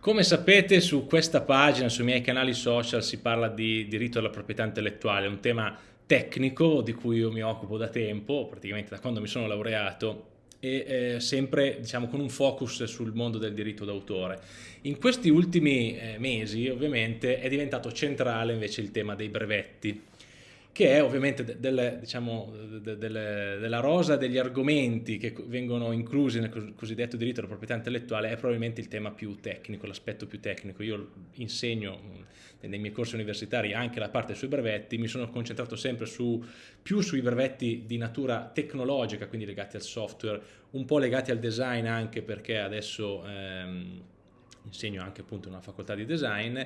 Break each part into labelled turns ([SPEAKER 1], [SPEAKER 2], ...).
[SPEAKER 1] Come sapete su questa pagina, sui miei canali social si parla di diritto alla proprietà intellettuale, un tema tecnico di cui io mi occupo da tempo, praticamente da quando mi sono laureato e eh, sempre diciamo, con un focus sul mondo del diritto d'autore. In questi ultimi eh, mesi ovviamente è diventato centrale invece il tema dei brevetti che è ovviamente del, diciamo, de, de, della rosa degli argomenti che vengono inclusi nel cosiddetto diritto alla proprietà intellettuale è probabilmente il tema più tecnico, l'aspetto più tecnico. Io insegno nei miei corsi universitari anche la parte sui brevetti, mi sono concentrato sempre su, più sui brevetti di natura tecnologica, quindi legati al software, un po' legati al design anche perché adesso ehm, insegno anche appunto in una facoltà di design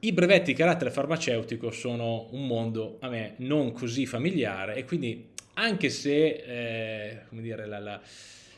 [SPEAKER 1] i brevetti di carattere farmaceutico sono un mondo a me non così familiare e quindi anche se eh, dire, la, la,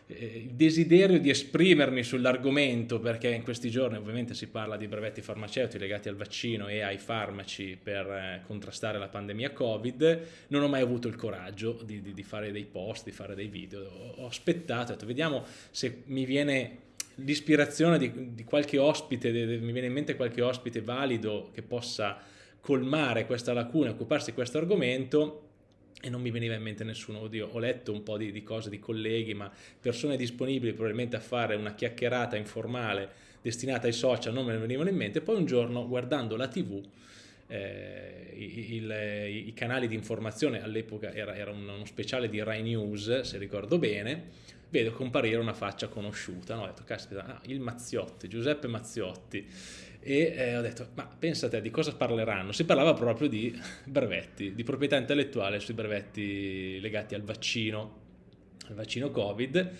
[SPEAKER 1] eh, il desiderio di esprimermi sull'argomento, perché in questi giorni ovviamente si parla di brevetti farmaceutici legati al vaccino e ai farmaci per eh, contrastare la pandemia Covid, non ho mai avuto il coraggio di, di, di fare dei post, di fare dei video. Ho, ho aspettato, ho detto vediamo se mi viene l'ispirazione di, di, qualche ospite, de, de, mi viene in mente qualche ospite valido che possa colmare questa lacuna, occuparsi di questo argomento e non mi veniva in mente nessuno, oddio, ho letto un po' di, di, cose di colleghi, ma persone disponibili probabilmente a fare una chiacchierata informale destinata ai social non me ne venivano in mente, poi un giorno guardando la tv eh, il, i canali di informazione all'epoca era, era uno speciale di Rai News se ricordo bene vedo comparire una faccia conosciuta, no? ho detto, caspita, ah, il Mazziotti, Giuseppe Mazziotti, e eh, ho detto, ma pensa te, di cosa parleranno? Si parlava proprio di brevetti, di proprietà intellettuale sui brevetti legati al vaccino, al vaccino Covid,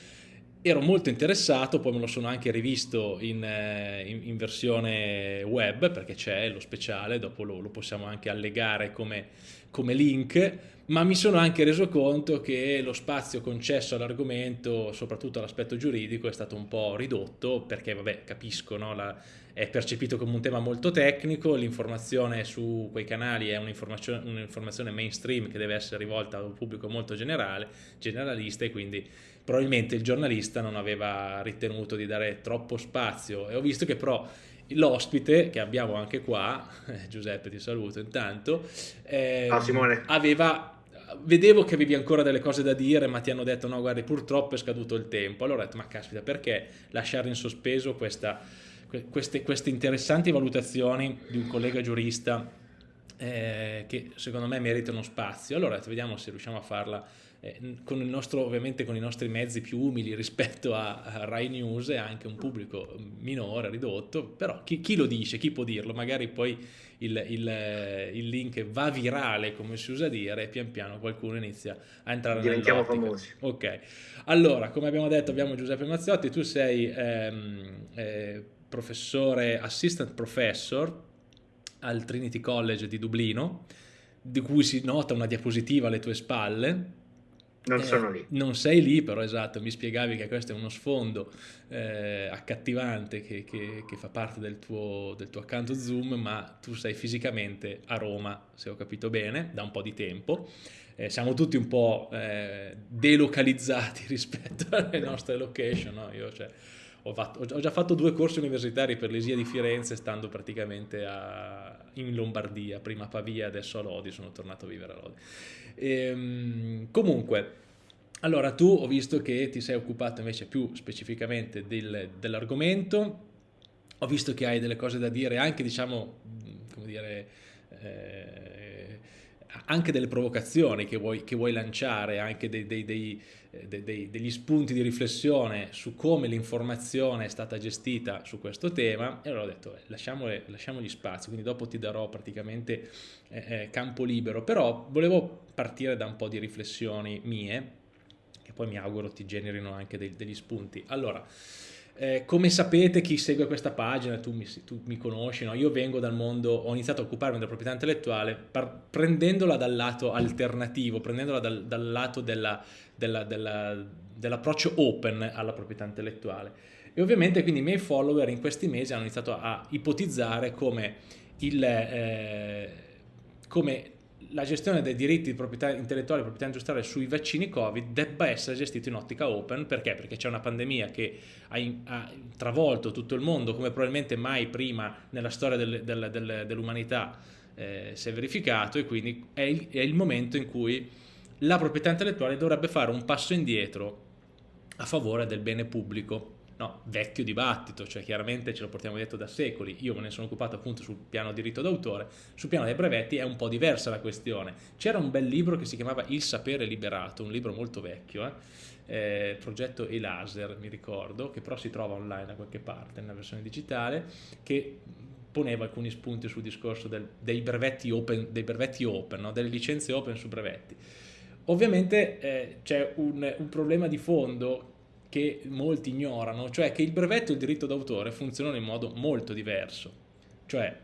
[SPEAKER 1] ero molto interessato, poi me lo sono anche rivisto in, eh, in, in versione web perché c'è lo speciale, dopo lo, lo possiamo anche allegare come, come, link, ma mi sono anche reso conto che lo spazio concesso all'argomento, soprattutto all'aspetto giuridico, è stato un po' ridotto perché, vabbè, capisco, no? La, è percepito come un tema molto tecnico, l'informazione su quei canali è un'informazione, un'informazione mainstream che deve essere rivolta a un pubblico molto generale, generalista e quindi probabilmente il giornalista non aveva ritenuto di dare troppo spazio. E ho visto che però l'ospite che abbiamo anche qua, Giuseppe ti saluto intanto, eh, aveva vedevo che avevi ancora delle cose da dire ma ti hanno detto no guardi purtroppo è scaduto il tempo. Allora ho detto ma caspita perché lasciare in sospeso questa, queste, queste interessanti valutazioni di un collega giurista eh, che secondo me meritano spazio? Allora detto, vediamo se riusciamo a farla eh, con il nostro, ovviamente con i nostri mezzi più umili rispetto a, a Rai News e anche un pubblico minore, ridotto, però chi, chi lo dice, chi può dirlo, magari poi il, il, il, link va virale come si usa dire e pian piano qualcuno inizia a entrare
[SPEAKER 2] diventiamo famosi.
[SPEAKER 1] Ok. Allora come abbiamo detto abbiamo Giuseppe Mazziotti tu sei ehm, eh, professore assistant professor al Trinity College di Dublino di cui si nota una diapositiva alle tue spalle
[SPEAKER 2] non eh, sono lì.
[SPEAKER 1] Non sei lì, però esatto, mi spiegavi che questo è uno sfondo eh, accattivante che, che, che, fa parte del tuo, del tuo account Zoom, ma tu sei fisicamente a Roma, se ho capito bene, da un po' di tempo. Eh, siamo tutti un po' eh, delocalizzati rispetto alle nostre location, no? Io, cioè, ho, fatto, ho, già fatto due corsi universitari per l'Esia di Firenze stando praticamente a, in Lombardia, prima a Pavia, adesso a Lodi, sono tornato a vivere a Lodi. Ehm, comunque, allora tu ho visto che ti sei occupato invece più specificamente del, dell'argomento, ho visto che hai delle cose da dire anche diciamo, come dire... Eh, anche delle provocazioni che vuoi, che vuoi lanciare, anche dei, dei, dei, degli spunti di riflessione su come l'informazione è stata gestita su questo tema, e allora ho detto eh, lasciamogli spazio, quindi dopo ti darò praticamente eh, eh, campo libero, però volevo partire da un po' di riflessioni mie, che poi mi auguro ti generino anche degli spunti. Allora, eh, come sapete chi segue questa pagina, tu mi, tu mi conosci, no? io vengo dal mondo, ho iniziato a occuparmi della proprietà intellettuale par, prendendola dal lato alternativo, prendendola dal, dal lato dell'approccio della, della, dell open alla proprietà intellettuale. E ovviamente quindi i miei follower in questi mesi hanno iniziato a ipotizzare come, il, eh, come la gestione dei diritti di proprietà intellettuale e proprietà industriale sui vaccini Covid debba essere gestita in ottica open, perché? Perché c'è una pandemia che ha, ha, travolto tutto il mondo come probabilmente mai prima nella storia del, del, del, dell'umanità eh, si è verificato e quindi è il, è il momento in cui la proprietà intellettuale dovrebbe fare un passo indietro a favore del bene pubblico no, vecchio dibattito, cioè chiaramente ce lo portiamo dietro da secoli, io me ne sono occupato appunto sul piano diritto d'autore, sul piano dei brevetti è un po' diversa la questione. C'era un bel libro che si chiamava Il sapere liberato, un libro molto vecchio, eh? Eh, progetto E-Laser mi ricordo, che però si trova online da qualche parte nella versione digitale, che poneva alcuni spunti sul discorso del, dei brevetti open, dei brevetti open no? delle licenze open su brevetti. Ovviamente eh, c'è un, un problema di fondo che molti ignorano, cioè che il brevetto e il diritto d'autore funzionano in modo molto diverso. Cioè,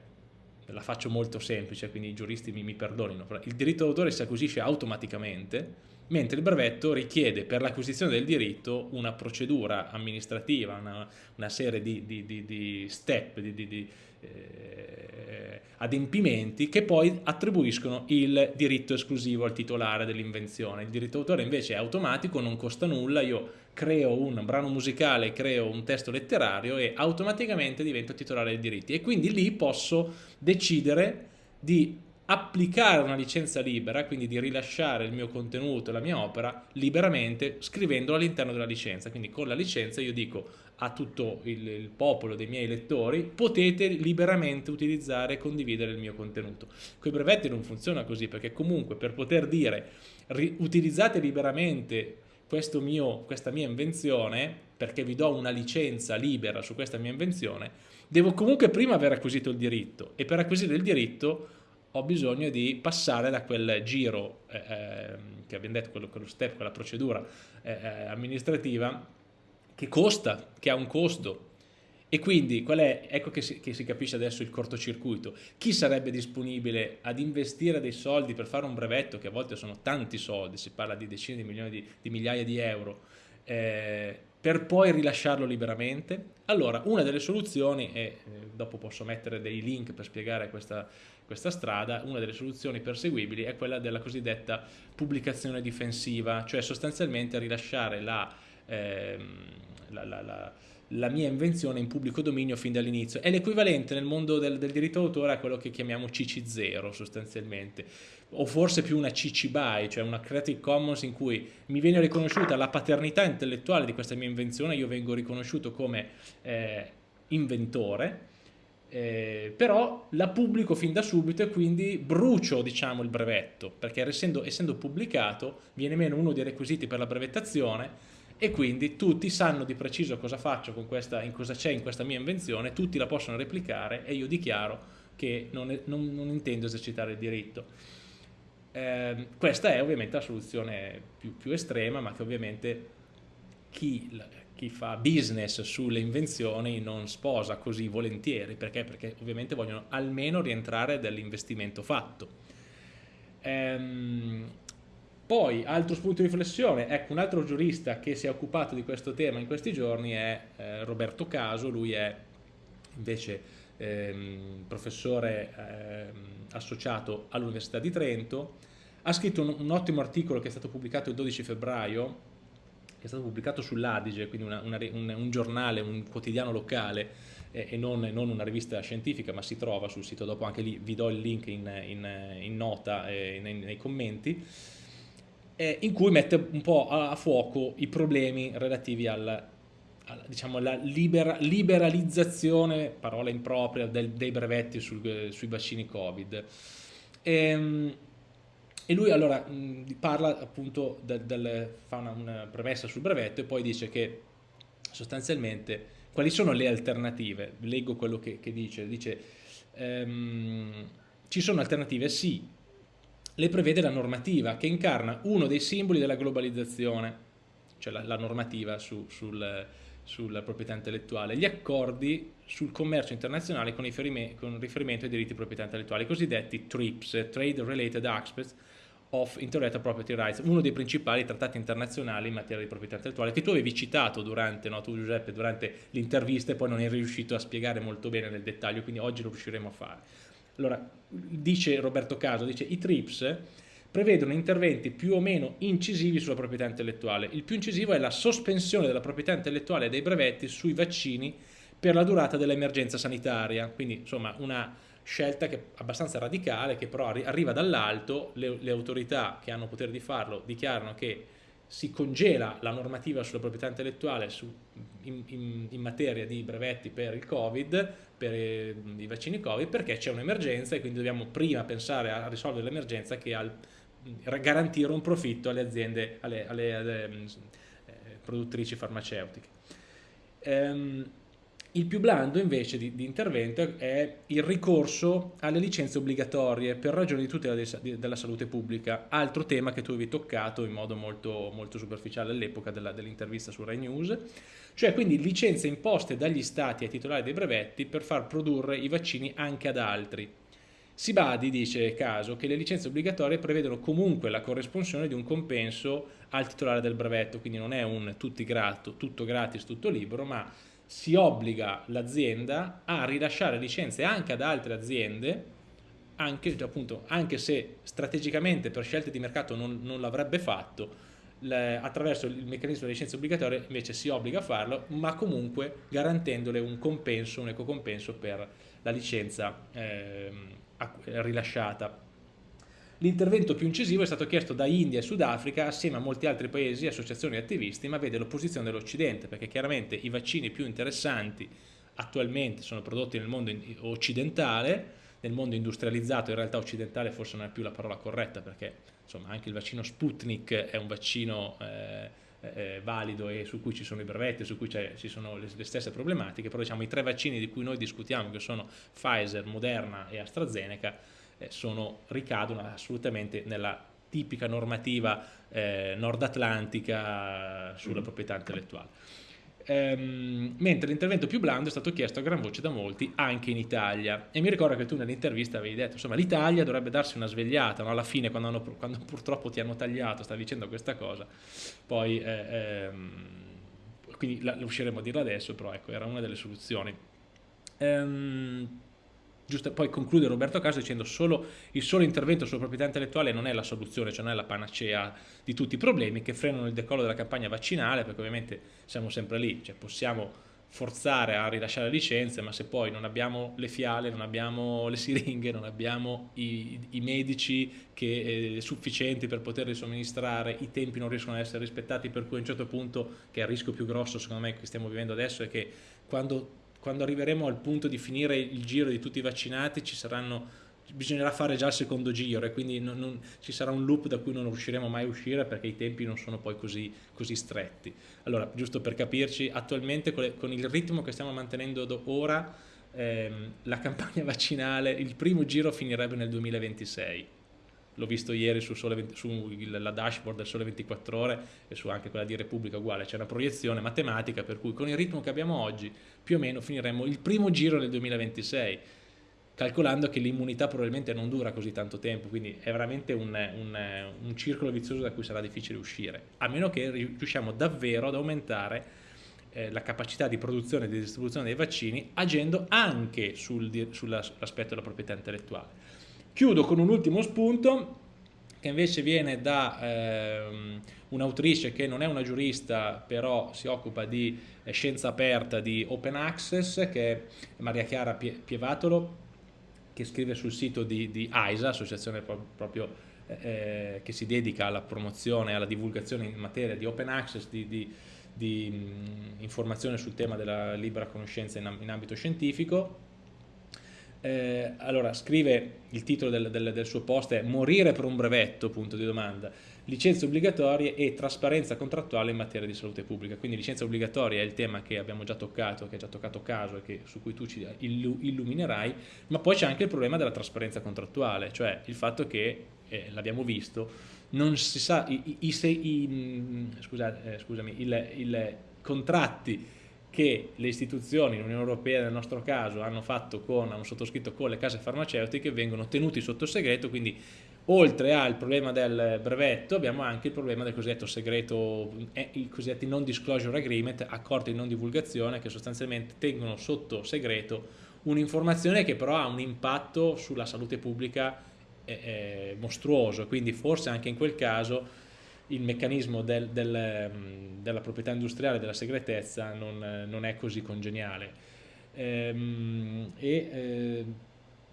[SPEAKER 1] la faccio molto semplice, quindi i giuristi mi, mi perdonino, il diritto d'autore si acquisisce automaticamente, mentre il brevetto richiede per l'acquisizione del diritto una procedura amministrativa, una, una serie di, di, di, di step, di, eh, adempimenti che poi attribuiscono il diritto esclusivo al titolare dell'invenzione. Il diritto d'autore invece è automatico, non costa nulla, io creo un brano musicale, creo un testo letterario e automaticamente divento titolare dei diritti e quindi lì posso decidere di applicare una licenza libera, quindi di rilasciare il mio contenuto, la mia opera liberamente scrivendolo all'interno della licenza. Quindi con la licenza io dico a tutto il, il, popolo dei miei lettori potete liberamente utilizzare e condividere il mio contenuto. Con i brevetti non funziona così perché comunque per poter dire utilizzate liberamente mio, questa mia invenzione, perché vi do una licenza libera su questa mia invenzione, devo comunque prima aver acquisito il diritto e per acquisire il diritto ho bisogno di passare da quel giro eh, ehm, che abbiamo detto, quello, quello step, quella procedura eh, eh, amministrativa che costa, che ha un costo e quindi è, ecco che si, che si, capisce adesso il cortocircuito. Chi sarebbe disponibile ad investire dei soldi per fare un brevetto, che a volte sono tanti soldi, si parla di decine di milioni di, di migliaia di euro, eh, per poi rilasciarlo liberamente? Allora, una delle soluzioni, e eh, dopo posso mettere dei link per spiegare questa, questa strada, una delle soluzioni perseguibili è quella della cosiddetta pubblicazione difensiva, cioè sostanzialmente rilasciare la, ehm, la, la, la la mia invenzione in pubblico dominio fin dall'inizio. È l'equivalente nel mondo del, del diritto d'autore a quello che chiamiamo CC0 sostanzialmente, o forse più una CC BY, cioè una Creative Commons in cui mi viene riconosciuta la paternità intellettuale di questa mia invenzione, io vengo riconosciuto come eh, inventore, eh, però la pubblico fin da subito e quindi brucio diciamo, il brevetto, perché essendo, essendo pubblicato viene meno uno dei requisiti per la brevettazione e quindi tutti sanno di preciso cosa faccio con questa, in cosa c'è in questa mia invenzione, tutti la possono replicare e io dichiaro che non, non, non intendo esercitare il diritto. Eh, questa è ovviamente la soluzione più, più estrema, ma che ovviamente chi, chi, fa business sulle invenzioni non sposa così volentieri, perché? Perché ovviamente vogliono almeno rientrare dall'investimento fatto. Ehm, poi, altro spunto di riflessione, ecco, un altro giurista che si è occupato di questo tema in questi giorni è eh, Roberto Caso, lui è invece ehm, professore ehm, associato all'Università di Trento, ha scritto un, un, ottimo articolo che è stato pubblicato il 12 febbraio, che è stato pubblicato sull'Adige, quindi una, una, un, un, giornale, un quotidiano locale eh, e non, non, una rivista scientifica, ma si trova sul sito, dopo anche lì vi do il link in, in, in nota e nei, nei commenti, eh, in cui mette un po' a, fuoco i problemi relativi al, diciamo, alla libera, liberalizzazione, parola impropria, del, dei brevetti sul, sui vaccini Covid. E, ehm, e lui allora parla appunto, del, del, fa una, una, premessa sul brevetto e poi dice che sostanzialmente quali sono le alternative? Leggo quello che, che dice, dice ehm, ci sono alternative sì le prevede la normativa che incarna uno dei simboli della globalizzazione, cioè la, la normativa su, sul, sulla proprietà intellettuale, gli accordi sul commercio internazionale con, con riferimento ai diritti di proprietà intellettuale, i cosiddetti TRIPS, Trade Related Aspects of Intellectual Property Rights, uno dei principali trattati internazionali in materia di proprietà intellettuale, che tu avevi citato durante, no, tu Giuseppe, durante l'intervista e poi non eri riuscito a spiegare molto bene nel dettaglio, quindi oggi lo riusciremo a fare. Allora, dice Roberto Caso, dice i TRIPS prevedono interventi più o meno incisivi sulla proprietà intellettuale. Il più incisivo è la sospensione della proprietà intellettuale dei brevetti sui vaccini per la durata dell'emergenza sanitaria, quindi insomma una scelta che è abbastanza radicale che però arriva dall'alto, le, le autorità che hanno potere di farlo dichiarano che si congela la normativa sulla proprietà intellettuale su, in, in, in, materia di brevetti per il Covid, per eh, i vaccini Covid, perché c'è un'emergenza e quindi dobbiamo prima pensare a risolvere l'emergenza che al garantire un profitto alle aziende, alle, alle, alle eh, produttrici farmaceutiche. Ehm, il più blando invece di, di, intervento è il ricorso alle licenze obbligatorie per ragioni di tutela de, della salute pubblica, altro tema che tu avevi toccato in modo molto, molto superficiale all'epoca dell'intervista su Rai News, cioè quindi licenze imposte dagli stati ai titolari dei brevetti per far produrre i vaccini anche ad altri. Si badi, dice Caso, che le licenze obbligatorie prevedono comunque la corresponsione di un compenso al titolare del brevetto, quindi non è un grato, tutto gratis, tutto libero, ma si obbliga l'azienda a rilasciare licenze anche ad altre aziende, anche, appunto, anche se strategicamente per scelte di mercato non, non l'avrebbe fatto, le, attraverso il meccanismo delle licenze obbligatorie invece si obbliga a farlo, ma comunque garantendole un compenso, un ecocompenso per la licenza. Ehm, rilasciata. L'intervento più incisivo è stato chiesto da India e Sudafrica assieme a molti altri paesi e associazioni attivisti, ma vede l'opposizione dell'Occidente, perché chiaramente i vaccini più interessanti attualmente sono prodotti nel mondo occidentale, nel mondo industrializzato, in realtà occidentale forse non è più la parola corretta, perché insomma anche il vaccino Sputnik è un vaccino eh, eh, valido e su cui ci sono i brevetti, su cui ci sono le, le, stesse problematiche, però diciamo i tre vaccini di cui noi discutiamo, che sono Pfizer, Moderna e AstraZeneca, eh, sono, ricadono assolutamente nella tipica normativa eh, nord-atlantica sulla mm. proprietà intellettuale ehm, mentre l'intervento più blando è stato chiesto a gran voce da molti anche in Italia e mi ricordo che tu nell'intervista avevi detto insomma l'Italia dovrebbe darsi una svegliata no? alla fine quando, hanno, quando, purtroppo ti hanno tagliato stavi dicendo questa cosa poi eh, ehm, quindi la, usciremo a dirla adesso però ecco era una delle soluzioni ehm, Giusto, poi conclude Roberto Caso dicendo solo il solo intervento sulla proprietà intellettuale non è la soluzione, cioè non è la panacea di tutti i problemi che frenano il decollo della campagna vaccinale, perché ovviamente siamo sempre lì, cioè possiamo forzare a rilasciare licenze, ma se poi non abbiamo le fiale, non abbiamo le siringhe, non abbiamo i, i medici che, eh, sufficienti per poterli somministrare, i tempi non riescono ad essere rispettati, per cui a un certo punto, che è il rischio più grosso secondo me che stiamo vivendo adesso, è che quando quando arriveremo al punto di finire il giro di tutti i vaccinati ci saranno, bisognerà fare già il secondo giro e quindi non, non, ci sarà un loop da cui non riusciremo mai a uscire perché i tempi non sono poi così, così stretti. Allora, giusto per capirci, attualmente con, le, con il ritmo che stiamo mantenendo ora, ehm, la campagna vaccinale, il primo giro finirebbe nel 2026 l'ho visto ieri su sulla dashboard del Sole 24 Ore e su anche quella di Repubblica uguale, c'è una proiezione matematica per cui con il ritmo che abbiamo oggi più o meno finiremo il primo giro nel 2026 calcolando che l'immunità probabilmente non dura così tanto tempo, quindi è veramente un, un, un, circolo vizioso da cui sarà difficile uscire, a meno che riusciamo davvero ad aumentare eh, la capacità di produzione e di distribuzione dei vaccini agendo anche sul, sull'aspetto della proprietà intellettuale. Chiudo con un ultimo spunto che invece viene da ehm, un'autrice che non è una giurista però si occupa di eh, scienza aperta, di open access, che è Maria Chiara Pievatolo, che scrive sul sito di, di AISA, associazione proprio eh, eh, che si dedica alla promozione e alla divulgazione in materia di open access, di, di, di mh, informazione sul tema della libera conoscenza in, in ambito scientifico eh, allora, scrive il titolo del, del, del, suo post è Morire per un brevetto, punto di domanda, licenze obbligatorie e trasparenza contrattuale in materia di salute pubblica. Quindi licenza obbligatoria è il tema che abbiamo già toccato, che ha già toccato caso e che, su cui tu ci illuminerai, ma poi c'è anche il problema della trasparenza contrattuale, cioè il fatto che, eh, l'abbiamo visto, non si sa, i, i, i, scusate, eh, scusami, i contratti che le istituzioni, l'Unione Europea nel nostro caso, hanno fatto con, hanno sottoscritto con le case farmaceutiche vengono tenuti sotto segreto, quindi oltre al problema del brevetto abbiamo anche il problema del cosiddetto segreto, eh, i cosiddetti non disclosure agreement, accordi di non divulgazione che sostanzialmente tengono sotto segreto un'informazione che però ha un impatto sulla salute pubblica eh, eh, mostruoso, quindi forse anche in quel caso il meccanismo del, del, mm, della proprietà industriale, della segretezza non, non è così congeniale. Ehm, e eh,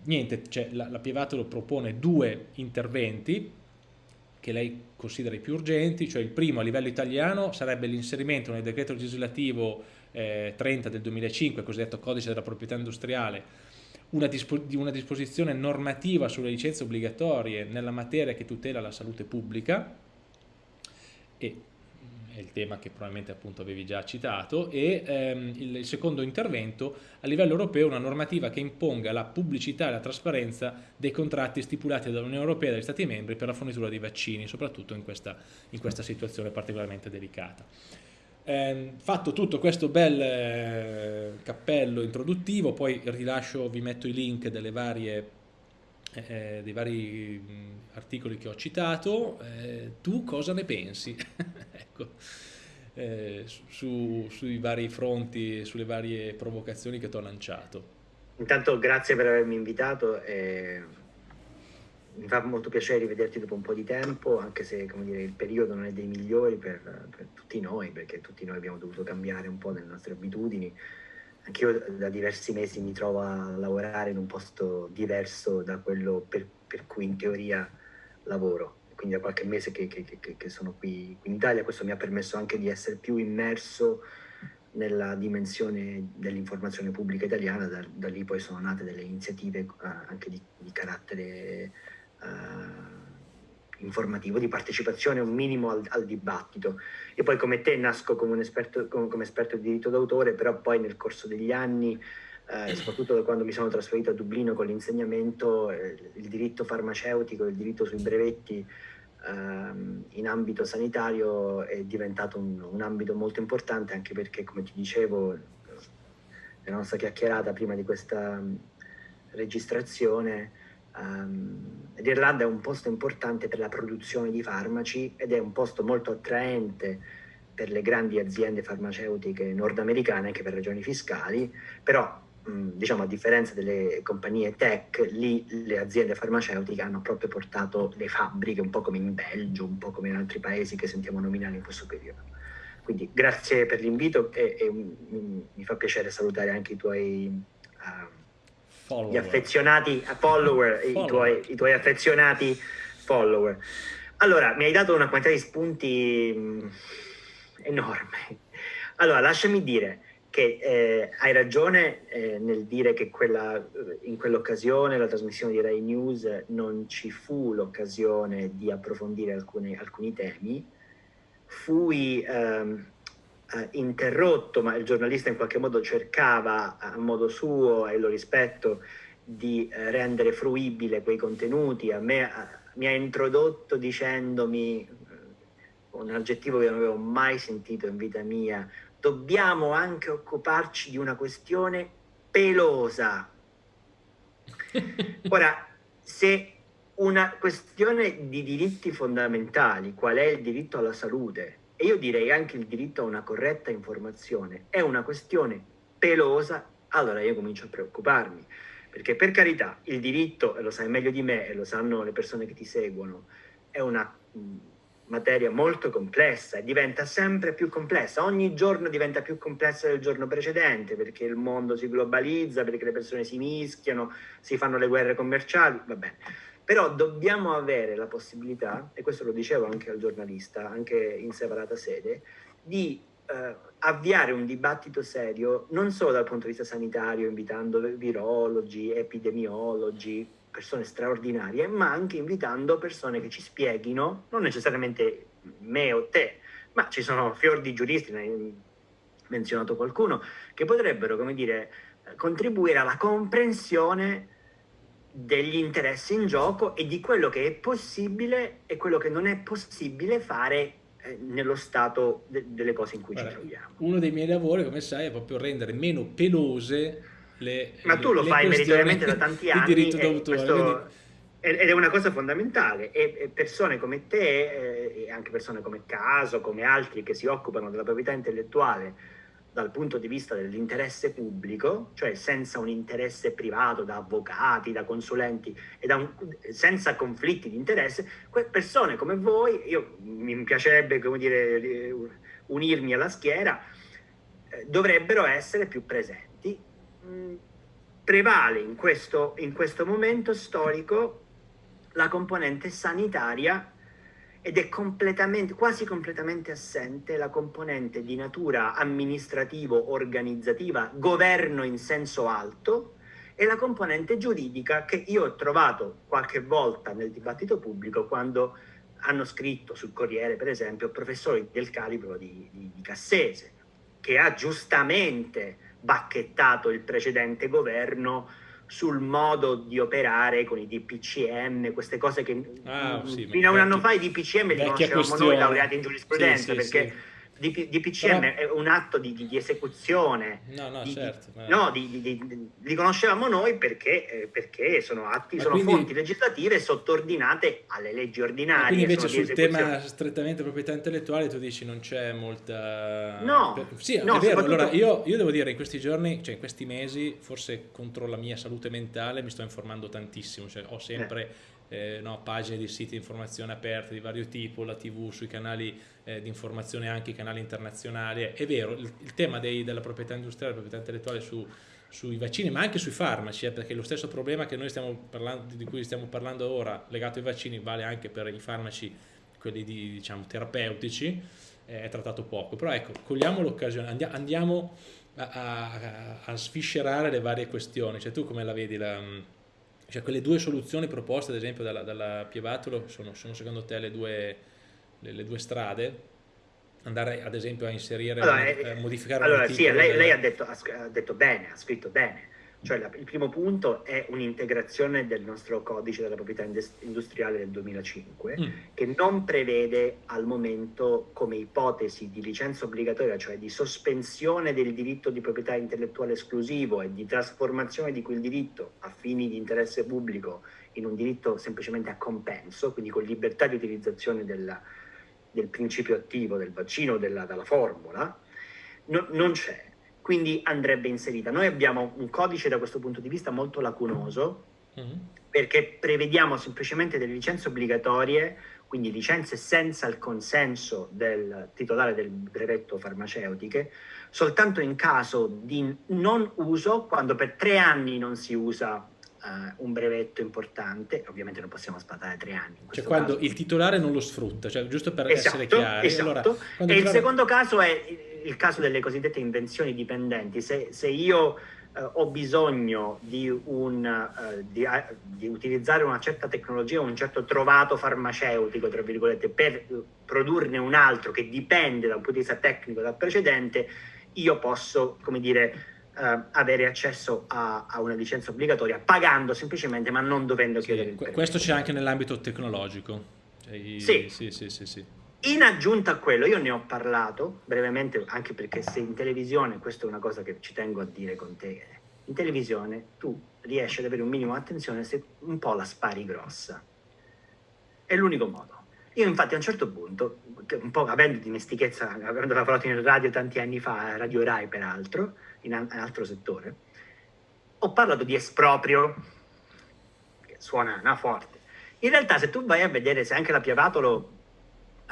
[SPEAKER 1] niente, cioè, la, la Pievatolo propone due interventi che lei considera i più urgenti, cioè il primo a livello italiano sarebbe l'inserimento nel decreto legislativo eh, 30 del 2005, cosiddetto codice della proprietà industriale, una, dispo di una disposizione normativa sulle licenze obbligatorie nella materia che tutela la salute pubblica, e è il tema che probabilmente appunto avevi già citato, e ehm, il, il, secondo intervento a livello europeo una normativa che imponga la pubblicità e la trasparenza dei contratti stipulati dall'Unione Europea e dagli Stati membri per la fornitura di vaccini, soprattutto in questa, in questa situazione particolarmente delicata. Eh, fatto tutto questo bel eh, cappello introduttivo, poi rilascio, vi metto i link delle varie eh, dei vari mh, articoli che ho citato, eh, tu cosa ne pensi? ecco, eh, su, sui vari fronti, sulle varie provocazioni che ti ho lanciato.
[SPEAKER 2] Intanto grazie per avermi invitato, mi fa molto piacere rivederti dopo un po' di tempo, anche se dire, il periodo non è dei migliori per, per tutti noi, perché tutti noi abbiamo dovuto cambiare un po' le nostre abitudini, anch'io da diversi mesi mi trovo a lavorare in un posto diverso da quello per, per cui in teoria lavoro. Quindi da qualche mese che, che, che, che, sono qui, qui in Italia, questo mi ha permesso anche di essere più immerso nella dimensione dell'informazione pubblica italiana, da, da, lì poi sono nate delle iniziative uh, anche di, di carattere uh, informativo, di partecipazione un minimo al, al, dibattito. Io poi come te nasco come, esperto, come, come esperto di diritto d'autore, però poi nel corso degli anni, eh, soprattutto quando mi sono trasferito a Dublino con l'insegnamento, eh, il diritto farmaceutico, il diritto sui brevetti ehm, in ambito sanitario è diventato un, un ambito molto importante anche perché, come ti dicevo, nella nostra chiacchierata prima di questa registrazione, Um, L'Irlanda è un posto importante per la produzione di farmaci ed è un posto molto attraente per le grandi aziende farmaceutiche nordamericane anche per ragioni fiscali, però diciamo a differenza delle compagnie tech, lì le aziende farmaceutiche hanno proprio portato le fabbriche, un po' come in Belgio, un po' come in altri paesi che sentiamo nominare in questo periodo. Quindi grazie per l'invito e, e mi fa piacere salutare anche i tuoi uh, follower. gli affezionati follower, follower. I, tuoi, i, tuoi, affezionati follower. Allora, mi hai dato una quantità di spunti mh, enorme. Allora, lasciami dire che eh, hai ragione eh, nel dire che quella, in quell'occasione, la trasmissione di Rai News, non ci fu l'occasione di approfondire alcune, alcuni temi. Fui ehm, eh, interrotto, ma il giornalista in qualche modo cercava a modo suo, e lo rispetto, di eh, rendere fruibile quei contenuti. A me mi ha introdotto dicendomi eh, un aggettivo che non avevo mai sentito in vita mia, dobbiamo anche occuparci di una questione pelosa. Ora, se una questione di diritti fondamentali, qual è il diritto alla salute, e io direi anche il diritto a una corretta informazione, è una questione pelosa, allora io comincio a preoccuparmi. Perché per carità, il diritto, e lo sai meglio di me, e lo sanno le persone che ti seguono, è una materia molto complessa e diventa sempre più complessa. Ogni giorno diventa più complessa del giorno precedente perché il mondo si globalizza, perché le persone si mischiano, si fanno le guerre commerciali, va bene. Però dobbiamo avere la possibilità, e questo lo dicevo anche al giornalista, anche in separata sede, di eh, avviare un dibattito serio non solo dal punto di vista sanitario, invitando virologi, epidemiologi, persone straordinarie, ma anche invitando persone che ci spieghino, non necessariamente me o te, ma ci sono fior di giuristi, ne hai menzionato qualcuno, che potrebbero, come dire, contribuire alla comprensione degli interessi in gioco e di quello che è possibile e quello che non è possibile fare eh, nello stato de delle cose in cui Guarda, ci troviamo.
[SPEAKER 1] Uno dei miei lavori, come sai, è proprio rendere meno pelose le
[SPEAKER 2] Ma tu lo
[SPEAKER 1] le
[SPEAKER 2] fai meritoriamente da tanti anni diritto d'autore, questo... ed è una cosa fondamentale e persone come te eh, e anche persone come Caso, come altri che si occupano della proprietà intellettuale dal punto di vista dell'interesse pubblico, cioè senza un interesse privato da avvocati, da consulenti e da un, senza conflitti di interesse, persone come voi, io mi piacerebbe come dire, unirmi alla schiera, eh, dovrebbero essere più presenti. Mm, prevale in questo, in questo momento storico la componente sanitaria ed è completamente, quasi completamente assente la componente di natura amministrativo-organizzativa, governo in senso alto, e la componente giuridica che io ho trovato qualche volta nel dibattito pubblico quando hanno scritto sul Corriere, per esempio, professori del calibro di, di, di Cassese, che ha giustamente bacchettato il precedente governo sul modo di operare con i DPCM, queste cose che ah, sì, fino a un anno fa i DPCM li conoscevamo noi laureati in giurisprudenza, sì, sì, perché DPCM Però... è un atto di, di, di esecuzione,
[SPEAKER 1] no, no,
[SPEAKER 2] di,
[SPEAKER 1] certo,
[SPEAKER 2] ma... no, li conoscevamo noi perché, eh, perché sono atti, ma sono quindi... fonti legislative sottordinate alle leggi ordinarie.
[SPEAKER 1] quindi invece sul tema strettamente proprietà intellettuale tu dici non c'è molta...
[SPEAKER 2] No,
[SPEAKER 1] per... sì, no, è vero, soprattutto... allora io, io, devo dire in questi giorni, cioè in questi mesi, forse contro la mia salute mentale mi sto informando tantissimo, cioè ho sempre... Eh eh, no, pagine di siti di informazione aperte di vario tipo, la tv, sui canali eh, di informazione anche i canali internazionali. È vero, il, il tema dei, della proprietà industriale, della proprietà intellettuale su, sui vaccini, ma anche sui farmaci, eh, perché lo stesso problema parlando, di cui stiamo parlando ora, legato ai vaccini, vale anche per i farmaci, quelli di, diciamo, terapeutici, eh, è trattato poco. Però ecco, cogliamo l'occasione, andiamo a, a, a, sviscerare le varie questioni. Cioè tu come la vedi la cioè quelle due soluzioni proposte ad esempio dalla, dalla Pievatolo sono, sono, secondo te le due, le, le due, strade? Andare ad esempio a inserire, allora, eh, a modificare
[SPEAKER 2] Allora sì, lei, lei ha, detto, ha, detto, bene, ha scritto bene. Cioè la, il primo punto è un'integrazione del nostro codice della proprietà industriale del 2005 mm. che non prevede al momento come ipotesi di licenza obbligatoria, cioè di sospensione del diritto di proprietà intellettuale esclusivo e di trasformazione di quel diritto a fini di interesse pubblico in un diritto semplicemente a compenso, quindi con libertà di utilizzazione della, del principio attivo del vaccino della, della formula, no, non c'è quindi andrebbe inserita. Noi abbiamo un codice da questo punto di vista molto lacunoso, mm perché prevediamo semplicemente delle licenze obbligatorie, quindi licenze senza il consenso del titolare del brevetto farmaceutiche, soltanto in caso di non uso, quando per tre anni non si usa Uh, un brevetto importante, ovviamente non possiamo spadare tre anni.
[SPEAKER 1] Cioè quando caso. il titolare non lo sfrutta, cioè giusto per esatto, essere chiari.
[SPEAKER 2] Esatto. Allora, e il titolare... secondo caso è il caso delle cosiddette invenzioni dipendenti, se, se io eh, ho bisogno di, un, eh, di, eh, di, utilizzare una certa tecnologia, un certo trovato farmaceutico, tra virgolette, per eh, produrne un altro che dipende da un punto di vista tecnico dal precedente, io posso, come dire, eh, avere accesso a, a, una licenza obbligatoria pagando semplicemente ma non dovendo
[SPEAKER 1] sì,
[SPEAKER 2] chiedere il.
[SPEAKER 1] Questo c'è anche nell'ambito tecnologico.
[SPEAKER 2] Cioè, sì. Sì, sì, sì, sì. In aggiunta a quello, io ne ho parlato brevemente, anche perché se in televisione, questa è una cosa che ci tengo a dire con te, in televisione tu riesci ad avere un minimo di attenzione se un po' la spari grossa. È l'unico modo. Io infatti a un certo punto, un po' avendo dimestichezza, avendo lavorato in radio tanti anni fa, Radio Rai peraltro, in un altro settore, ho parlato di esproprio, che suona una forte. In realtà se tu vai a vedere se anche la Piavatolo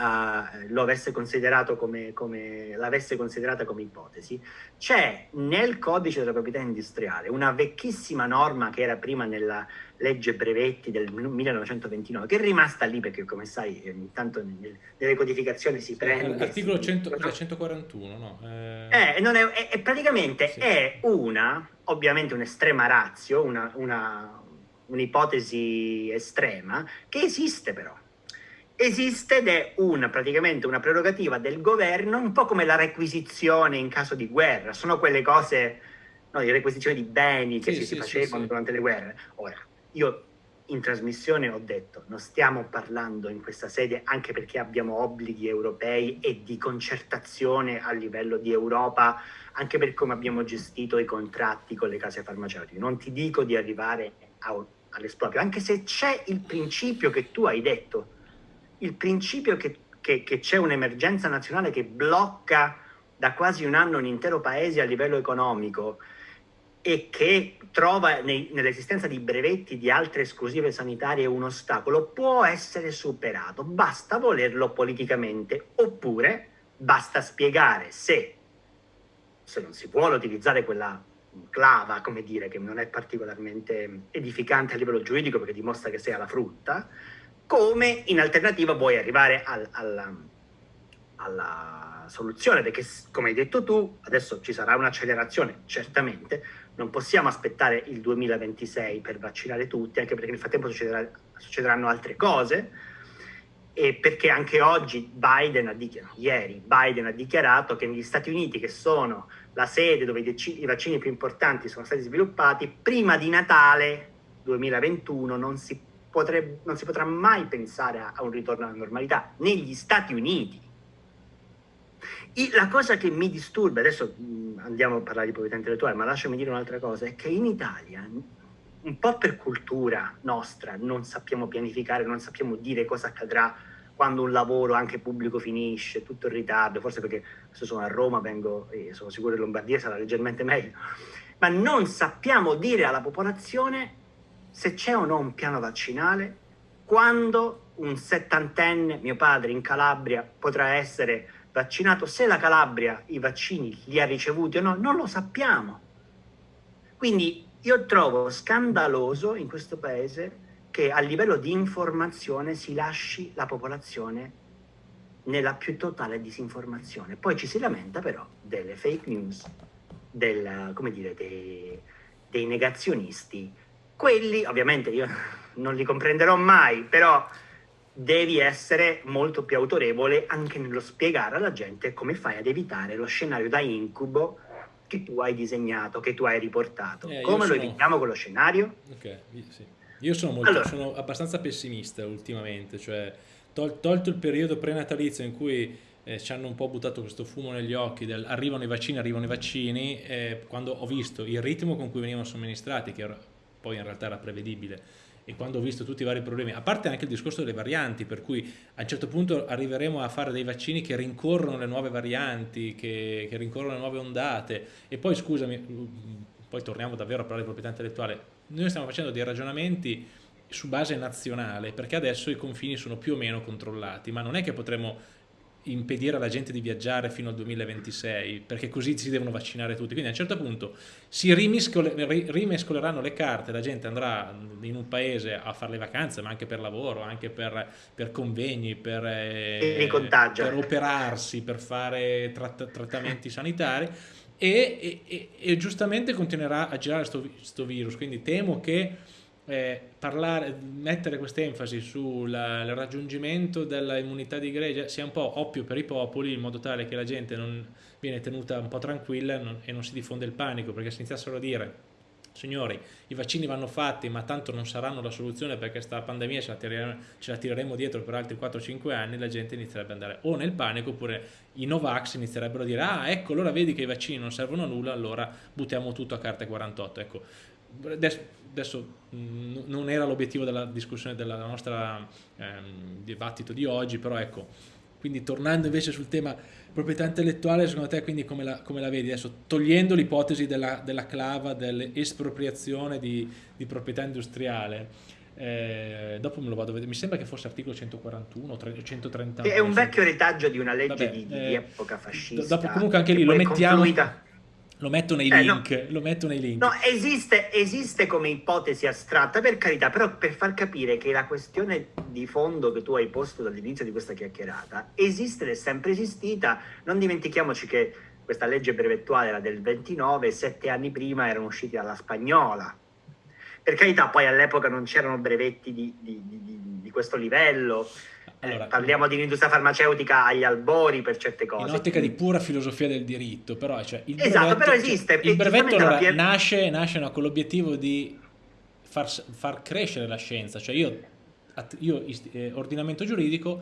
[SPEAKER 2] uh, lo avesse considerato come, come l'avesse considerata come ipotesi, c'è nel codice della proprietà industriale una vecchissima norma che era prima nella legge brevetti del 1929, che è rimasta lì perché come sai intanto nelle codificazioni si prende...
[SPEAKER 1] L'articolo 141, no?
[SPEAKER 2] Eh... Eh, è, è, praticamente sì. è una, ovviamente un'estrema razio, una, una un'ipotesi estrema, che esiste però esiste ed è una, praticamente una prerogativa del governo, un po' come la requisizione in caso di guerra, sono quelle cose, no, di requisizione di beni che sì, si, sì, facevano sì, durante le guerre. Ora, io in trasmissione ho detto, non stiamo parlando in questa sede anche perché abbiamo obblighi europei e di concertazione a livello di Europa, anche per come abbiamo gestito i contratti con le case farmaceutiche. Non ti dico di arrivare all'esproprio, anche se c'è il principio che tu hai detto, il principio che, che, che c'è un'emergenza nazionale che blocca da quasi un anno un intero paese a livello economico e che trova nell'esistenza di brevetti di altre esclusive sanitarie un ostacolo può essere superato, basta volerlo politicamente oppure basta spiegare se, se non si vuole utilizzare quella clava, come dire, che non è particolarmente edificante a livello giuridico perché dimostra che sei alla frutta, come in alternativa vuoi arrivare al, alla, alla soluzione, perché come hai detto tu, adesso ci sarà un'accelerazione, certamente, non possiamo aspettare il 2026 per vaccinare tutti, anche perché nel frattempo succederà, succederanno altre cose, e perché anche oggi Biden ha dichiarato, ieri Biden ha dichiarato che negli Stati Uniti, che sono la sede dove i vaccini più importanti sono stati sviluppati, prima di Natale 2021 non si, potrebbe, non si potrà mai pensare a, a un ritorno alla normalità negli Stati Uniti. E la cosa che mi disturba, adesso andiamo a parlare di proprietà intellettuale, ma lasciami dire un'altra cosa, è che in Italia, un po' per cultura nostra, non sappiamo pianificare, non sappiamo dire cosa accadrà quando un lavoro anche pubblico finisce, tutto in ritardo, forse perché se sono a Roma vengo, sono sicuro che Lombardia sarà leggermente meglio, ma non sappiamo dire alla popolazione se c'è o no un piano vaccinale, quando un settantenne, mio padre in Calabria, potrà essere vaccinato, se la Calabria i vaccini li ha ricevuti o no, non lo sappiamo. Quindi io trovo scandaloso in questo paese che a livello di informazione si lasci la popolazione nella più totale disinformazione. Poi ci si lamenta però delle fake news, del, dire, dei, dei negazionisti. Quelli, ovviamente io non li comprenderò mai, però devi essere molto più autorevole anche nello spiegare alla gente come fai ad evitare lo scenario da incubo che tu hai disegnato, che tu hai riportato. Eh, come lo sono... evitiamo quello scenario?
[SPEAKER 1] Ok, sì. Io sono, molto, allora. sono abbastanza pessimista ultimamente, cioè tol tolto il periodo prenatalizio in cui eh, ci hanno un po' buttato questo fumo negli occhi del arrivano i vaccini, arrivano i vaccini, eh, quando ho visto il ritmo con cui venivano somministrati, che era, poi in realtà era prevedibile, e quando ho visto tutti i vari problemi, a parte anche il discorso delle varianti, per cui a un certo punto arriveremo a fare dei vaccini che rincorrono le nuove varianti, che, che rincorrono le nuove ondate, e poi scusami, poi torniamo davvero a parlare di proprietà intellettuale, noi stiamo facendo dei ragionamenti su base nazionale, perché adesso i confini sono più o meno controllati, ma non è che potremo impedire alla gente di viaggiare fino al 2026 perché così si devono vaccinare tutti. Quindi a un certo punto si rimescoleranno le carte la gente andrà in un paese a fare le vacanze ma anche per lavoro anche per, per convegni per,
[SPEAKER 2] eh,
[SPEAKER 1] per, operarsi per fare tratt trattamenti sanitari. E, e, e, giustamente continuerà a girare questo virus. Quindi temo che eh, parlare, mettere questa enfasi sul raggiungimento dell'immunità di gregge sia un po' oppio per i popoli in modo tale che la gente non viene tenuta un po' tranquilla non, e non si diffonde il panico perché se iniziassero a dire signori i vaccini vanno fatti ma tanto non saranno la soluzione perché questa pandemia ce la, tireremo, ce la tireremo dietro per altri 4-5 anni la gente inizierebbe ad andare o nel panico oppure i Novax inizierebbero a dire ah ecco allora vedi che i vaccini non servono a nulla allora buttiamo tutto a carte 48 ecco adesso, adesso mh, non era l'obiettivo della discussione della nostra ehm, dibattito di oggi, però ecco, quindi tornando invece sul tema proprietà intellettuale, secondo te quindi come la, come la vedi? Adesso togliendo l'ipotesi della, della, clava dell'espropriazione di, di, proprietà industriale, eh, dopo me lo vado a vedere, mi sembra che fosse articolo 141 o 130.
[SPEAKER 2] È un vecchio retaggio di una legge Vabbè, di, di eh, epoca fascista.
[SPEAKER 1] Dopo comunque anche lì lo mettiamo... Confluita lo metto nei eh, link, no. lo metto nei link.
[SPEAKER 2] No, esiste, esiste come ipotesi astratta, per carità, però per far capire che la questione di fondo che tu hai posto dall'inizio di questa chiacchierata esiste ed è sempre esistita. Non dimentichiamoci che questa legge brevettuale era del 29, sette anni prima erano usciti dalla spagnola. Per carità, poi all'epoca non c'erano brevetti di, di, di, di questo livello, allora, parliamo di un'industria farmaceutica agli albori per certe cose.
[SPEAKER 1] In ottica di pura filosofia del diritto, però, cioè, il
[SPEAKER 2] esatto, brevetto, però esiste.
[SPEAKER 1] Cioè, il brevetto allora, pia... nasce, nasce no, con l'obiettivo di far, far, crescere la scienza, cioè io, io eh, ordinamento giuridico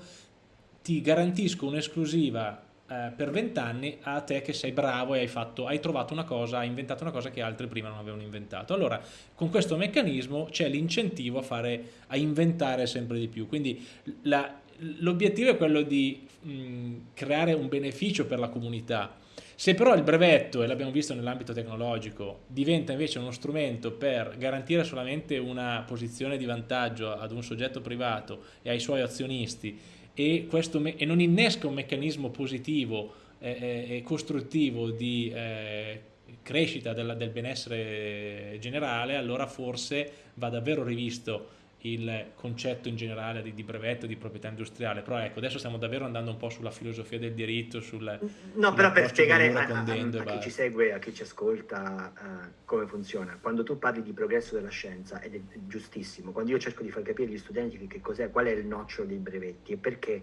[SPEAKER 1] ti garantisco un'esclusiva eh, per vent'anni a te che sei bravo e hai, fatto, hai trovato una cosa, hai inventato una cosa che altri prima non avevano inventato. Allora, con questo meccanismo c'è l'incentivo a, a inventare sempre di più. Quindi la, l'obiettivo è quello di mh, creare un beneficio per la comunità. Se però il brevetto, e l'abbiamo visto nell'ambito tecnologico, diventa invece uno strumento per garantire solamente una posizione di vantaggio ad un soggetto privato e ai suoi azionisti e, questo, e non innesca un meccanismo positivo eh, e costruttivo di eh, crescita del, del benessere generale, allora forse va davvero rivisto il concetto in generale di, di, brevetto di proprietà industriale, però ecco, adesso stiamo davvero andando un po' sulla filosofia del diritto, sul...
[SPEAKER 2] No, però per spiegare a, a, a, chi ci segue, a chi ci ascolta uh, come funziona, quando tu parli di progresso della scienza, ed è giustissimo, quando io cerco di far capire agli studenti che cos'è, qual è il nocciolo dei brevetti e perché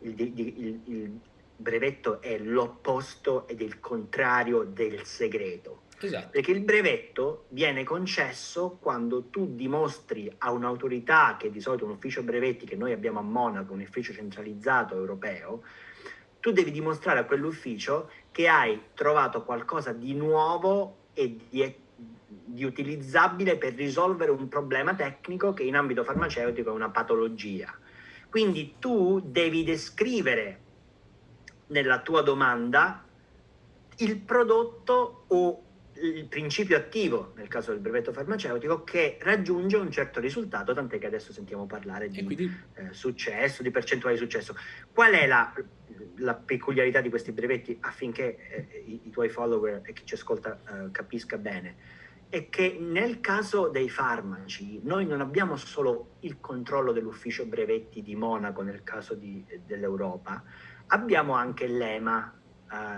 [SPEAKER 2] il, il, il brevetto è l'opposto ed il contrario del segreto
[SPEAKER 1] Esatto.
[SPEAKER 2] Perché il brevetto viene concesso quando tu dimostri a un'autorità, che di solito è un ufficio brevetti che noi abbiamo a Monaco, un ufficio centralizzato europeo, tu devi dimostrare a quell'ufficio che hai trovato qualcosa di nuovo e di, di utilizzabile per risolvere un problema tecnico che in ambito farmaceutico è una patologia. Quindi tu devi descrivere nella tua domanda il prodotto o il principio attivo, nel caso del brevetto farmaceutico, che raggiunge un certo risultato, tant'è che adesso sentiamo parlare di quindi... eh, successo, di percentuale di successo. Qual è la, la peculiarità di questi brevetti affinché eh, i, i, tuoi follower e chi ci ascolta eh, capisca bene? È che nel caso dei farmaci noi non abbiamo solo il controllo dell'ufficio brevetti di Monaco nel caso dell'Europa, abbiamo anche l'EMA,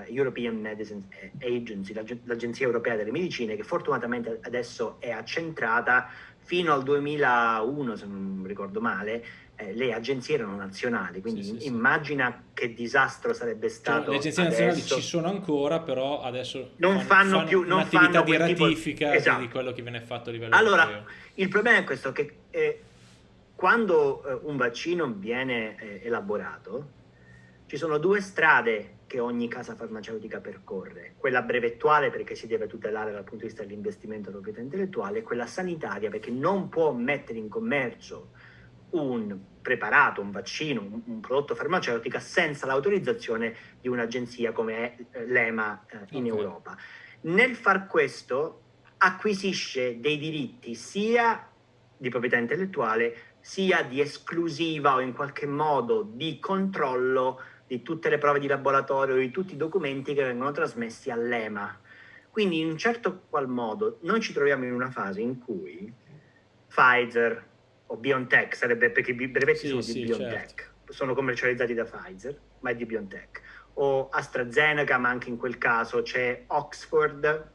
[SPEAKER 2] uh, European Medicines Agency, l'Agenzia Europea delle Medicine, che fortunatamente adesso è accentrata fino al 2001, se non ricordo male, eh, le agenzie erano nazionali, quindi sì, sì, immagina sì. che disastro sarebbe cioè, stato. Cioè,
[SPEAKER 1] le agenzie
[SPEAKER 2] adesso.
[SPEAKER 1] nazionali ci sono ancora, però adesso
[SPEAKER 2] non fanno, fanno più non
[SPEAKER 1] un'attività
[SPEAKER 2] di
[SPEAKER 1] ratifica tipo... esatto. di quello che viene fatto a livello
[SPEAKER 2] allora,
[SPEAKER 1] europeo.
[SPEAKER 2] il problema è questo, che eh, quando eh, un vaccino viene eh, elaborato, ci sono due strade che ogni casa farmaceutica percorre, quella brevettuale perché si deve tutelare dal punto di vista dell'investimento della proprietà intellettuale e quella sanitaria perché non può mettere in commercio un preparato, un vaccino, un, un prodotto farmaceutico senza l'autorizzazione di un'agenzia come è eh, l'EMA eh, in okay. Europa. Nel far questo acquisisce dei diritti sia di proprietà intellettuale sia di esclusiva o in qualche modo di controllo di tutte le prove di laboratorio, di tutti i documenti che vengono trasmessi all'EMA. Quindi in un certo qual modo noi ci troviamo in una fase in cui Pfizer o BioNTech, sarebbe perché i brevetti sì, sono sì, di BioNTech, certo. sono commercializzati da Pfizer, ma è di BioNTech, o AstraZeneca, ma anche in quel caso c'è Oxford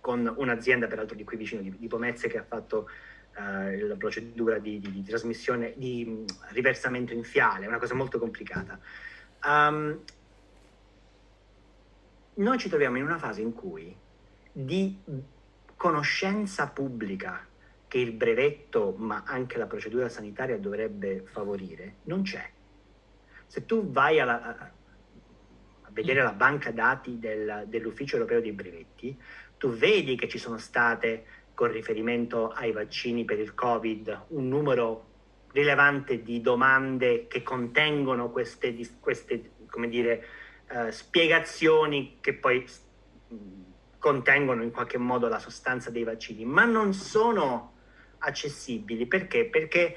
[SPEAKER 2] con un'azienda peraltro di qui vicino di, di Pomezze che ha fatto uh, la procedura di, di, di, trasmissione, di riversamento in fiale, una cosa molto complicata. Um, noi ci troviamo in una fase in cui di conoscenza pubblica che il brevetto, ma anche la procedura sanitaria dovrebbe favorire, non c'è. Se tu vai alla, a vedere la banca dati del, dell'Ufficio Europeo dei Brevetti, tu vedi che ci sono state, con riferimento ai vaccini per il Covid, un numero rilevante di domande che contengono queste, queste come dire, uh, spiegazioni che poi contengono in qualche modo la sostanza dei vaccini, ma non sono accessibili. Perché? Perché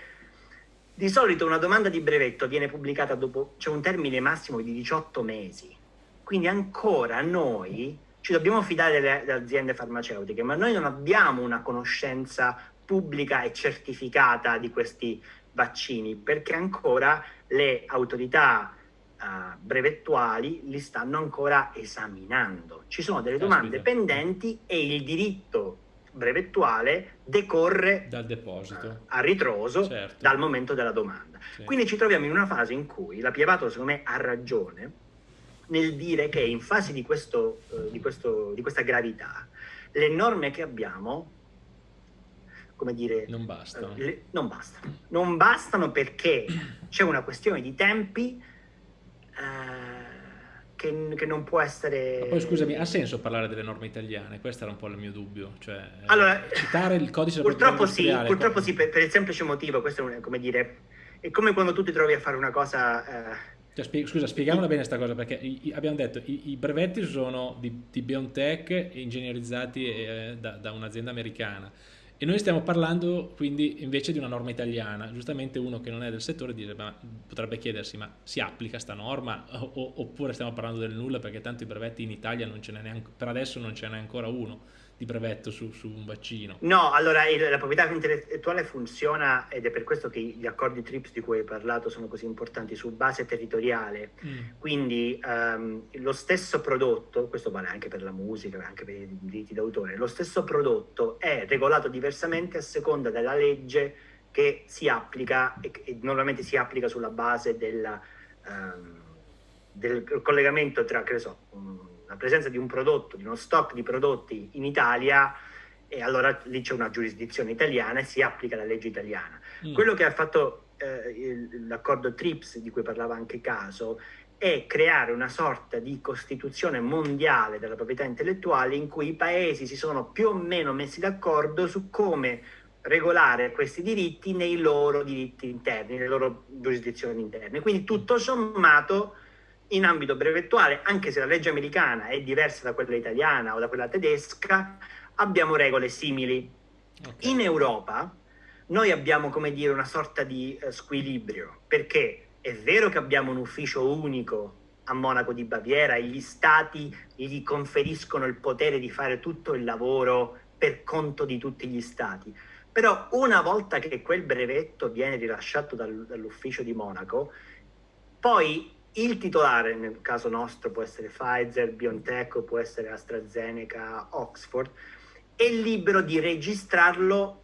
[SPEAKER 2] di solito una domanda di brevetto viene pubblicata dopo, c'è un termine massimo di 18 mesi, quindi ancora noi ci dobbiamo fidare delle, delle aziende farmaceutiche, ma noi non abbiamo una conoscenza pubblica e certificata di questi vaccini, perché ancora le autorità uh, brevettuali li stanno ancora esaminando. Ci sono delle domande Aspetta. pendenti e il diritto brevettuale decorre
[SPEAKER 1] dal deposito uh,
[SPEAKER 2] a ritroso certo. dal momento della domanda. Sì. Quindi ci troviamo in una fase in cui la Piavato secondo me ha ragione nel dire che in fase di, questo, uh, di, questo, di questa gravità le norme che abbiamo come dire...
[SPEAKER 1] Non bastano.
[SPEAKER 2] Le, non bastano. Non bastano perché c'è una questione di tempi eh, che, che, non può essere...
[SPEAKER 1] Ma poi scusami, ha senso parlare delle norme italiane? Questo era un po' il mio dubbio. Cioè, eh, allora, citare il codice
[SPEAKER 2] Purtroppo sì, purtroppo sì per, per, il semplice motivo, questo è come dire... È come quando tu ti trovi a fare una cosa... Eh,
[SPEAKER 1] Cioè, spie scusa, spieghiamola bene questa cosa, perché abbiamo detto i, i brevetti sono di, di BioNTech ingegnerizzati eh, da, da un'azienda americana e noi stiamo parlando quindi invece di una norma italiana. Giustamente uno che non è del settore dice, ma, potrebbe chiedersi ma si applica sta norma o, oppure stiamo parlando del nulla perché tanto i brevetti in Italia non ce n'è neanche, per adesso non ce n'è ancora uno di brevetto su, su un vaccino.
[SPEAKER 2] No, allora la proprietà intellettuale funziona ed è per questo che gli accordi TRIPS di cui hai parlato sono così importanti su base territoriale. Mm. Quindi um, lo stesso prodotto, questo vale anche per la musica, anche per i diritti d'autore, lo stesso prodotto è regolato diversamente a seconda della legge che si applica e, e normalmente si applica sulla base della, um, del collegamento tra, che ne so, um, la presenza di un prodotto, di uno stock di prodotti in Italia, e allora lì c'è una giurisdizione italiana e si applica la legge italiana. Mm. Quello che ha fatto eh, l'accordo TRIPS, di cui parlava anche Caso, è creare una sorta di costituzione mondiale della proprietà intellettuale in cui i paesi si sono più o meno messi d'accordo su come regolare questi diritti nei loro diritti interni, nelle loro giurisdizioni interne. Quindi tutto sommato in ambito brevettuale, anche se la legge americana è diversa da quella italiana o da quella tedesca, abbiamo regole simili. Okay. In Europa noi abbiamo, come dire, una sorta di uh, squilibrio, perché è vero che abbiamo un ufficio unico a Monaco di Baviera e gli stati gli conferiscono il potere di fare tutto il lavoro per conto di tutti gli stati. Però una volta che quel brevetto viene rilasciato dal, dall'ufficio di Monaco, poi il titolare, nel caso nostro può essere Pfizer, BioNTech, può essere AstraZeneca, Oxford, è libero di registrarlo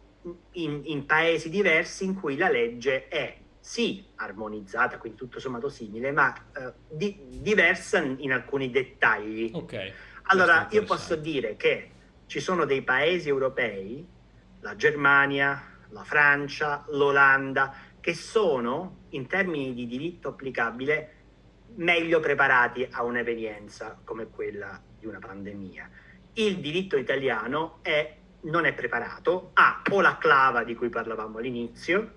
[SPEAKER 2] in, in, paesi diversi in cui la legge è sì armonizzata, quindi tutto sommato simile, ma eh, di, diversa in alcuni dettagli.
[SPEAKER 1] Ok.
[SPEAKER 2] Allora, io posso dire che ci sono dei paesi europei, la Germania, la Francia, l'Olanda, che sono, in termini di diritto applicabile, meglio preparati a un'evenienza come quella di una pandemia. Il diritto italiano è, non è preparato, ha o la clava di cui parlavamo all'inizio,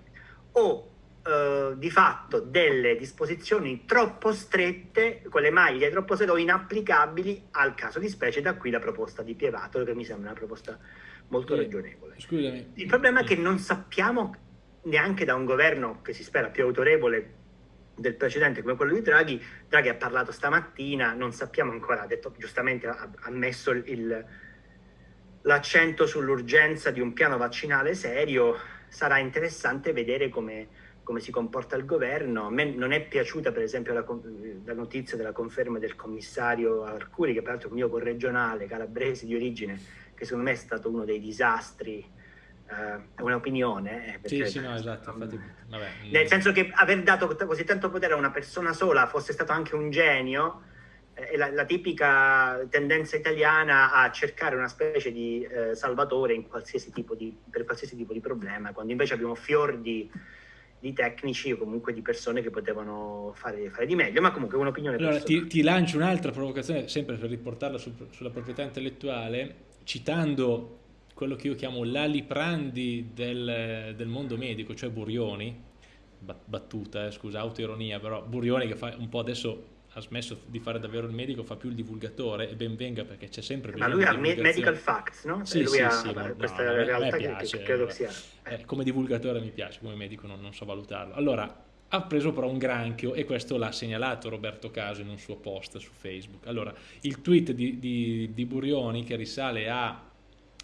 [SPEAKER 2] o eh, di fatto delle disposizioni troppo strette, con le maglie troppo strette o inapplicabili al caso di specie, da qui la proposta di Pievato, che mi sembra una proposta molto ragionevole.
[SPEAKER 1] Scusami.
[SPEAKER 2] Il problema è che non sappiamo neanche da un governo che si spera più autorevole del precedente come quello di Draghi, Draghi ha parlato stamattina, non sappiamo ancora, ha detto giustamente, ha, ha messo l'accento sull'urgenza di un piano vaccinale serio, sarà interessante vedere come, come, si comporta il governo. A me non è piaciuta per esempio la, la notizia della conferma del commissario Arcuri, che peraltro è un mio corregionale calabrese di origine, che secondo me è stato uno dei disastri è un'opinione.
[SPEAKER 1] Eh, sì, sì, no, esatto. Infatti,
[SPEAKER 2] vabbè. Nel senso che aver dato così tanto potere a una persona sola fosse stato anche un genio, eh, è la, la, tipica tendenza italiana a cercare una specie di eh, salvatore qualsiasi di, per qualsiasi tipo di problema, quando invece abbiamo fior di, di tecnici o comunque di persone che potevano fare, fare di meglio, ma comunque un'opinione
[SPEAKER 1] allora, ti, ti, lancio un'altra provocazione, sempre per riportarla su, sulla proprietà intellettuale, citando quello che io chiamo l'aliprandi del, del mondo medico, cioè Burioni, battuta, eh, scusa, autoironia, però Burioni che fa un po' adesso ha smesso di fare davvero il medico, fa più il divulgatore e ben venga perché c'è sempre
[SPEAKER 2] bisogno Ma lui ha medical facts, no?
[SPEAKER 1] Sì,
[SPEAKER 2] lui
[SPEAKER 1] sì,
[SPEAKER 2] ha
[SPEAKER 1] sì,
[SPEAKER 2] questa
[SPEAKER 1] no,
[SPEAKER 2] realtà
[SPEAKER 1] piace,
[SPEAKER 2] che credo sia...
[SPEAKER 1] Eh, come divulgatore mi piace, come medico non, non so valutarlo. Allora, ha preso però un granchio e questo l'ha segnalato Roberto Caso in un suo post su Facebook. Allora, il tweet di, di, di Burioni che risale a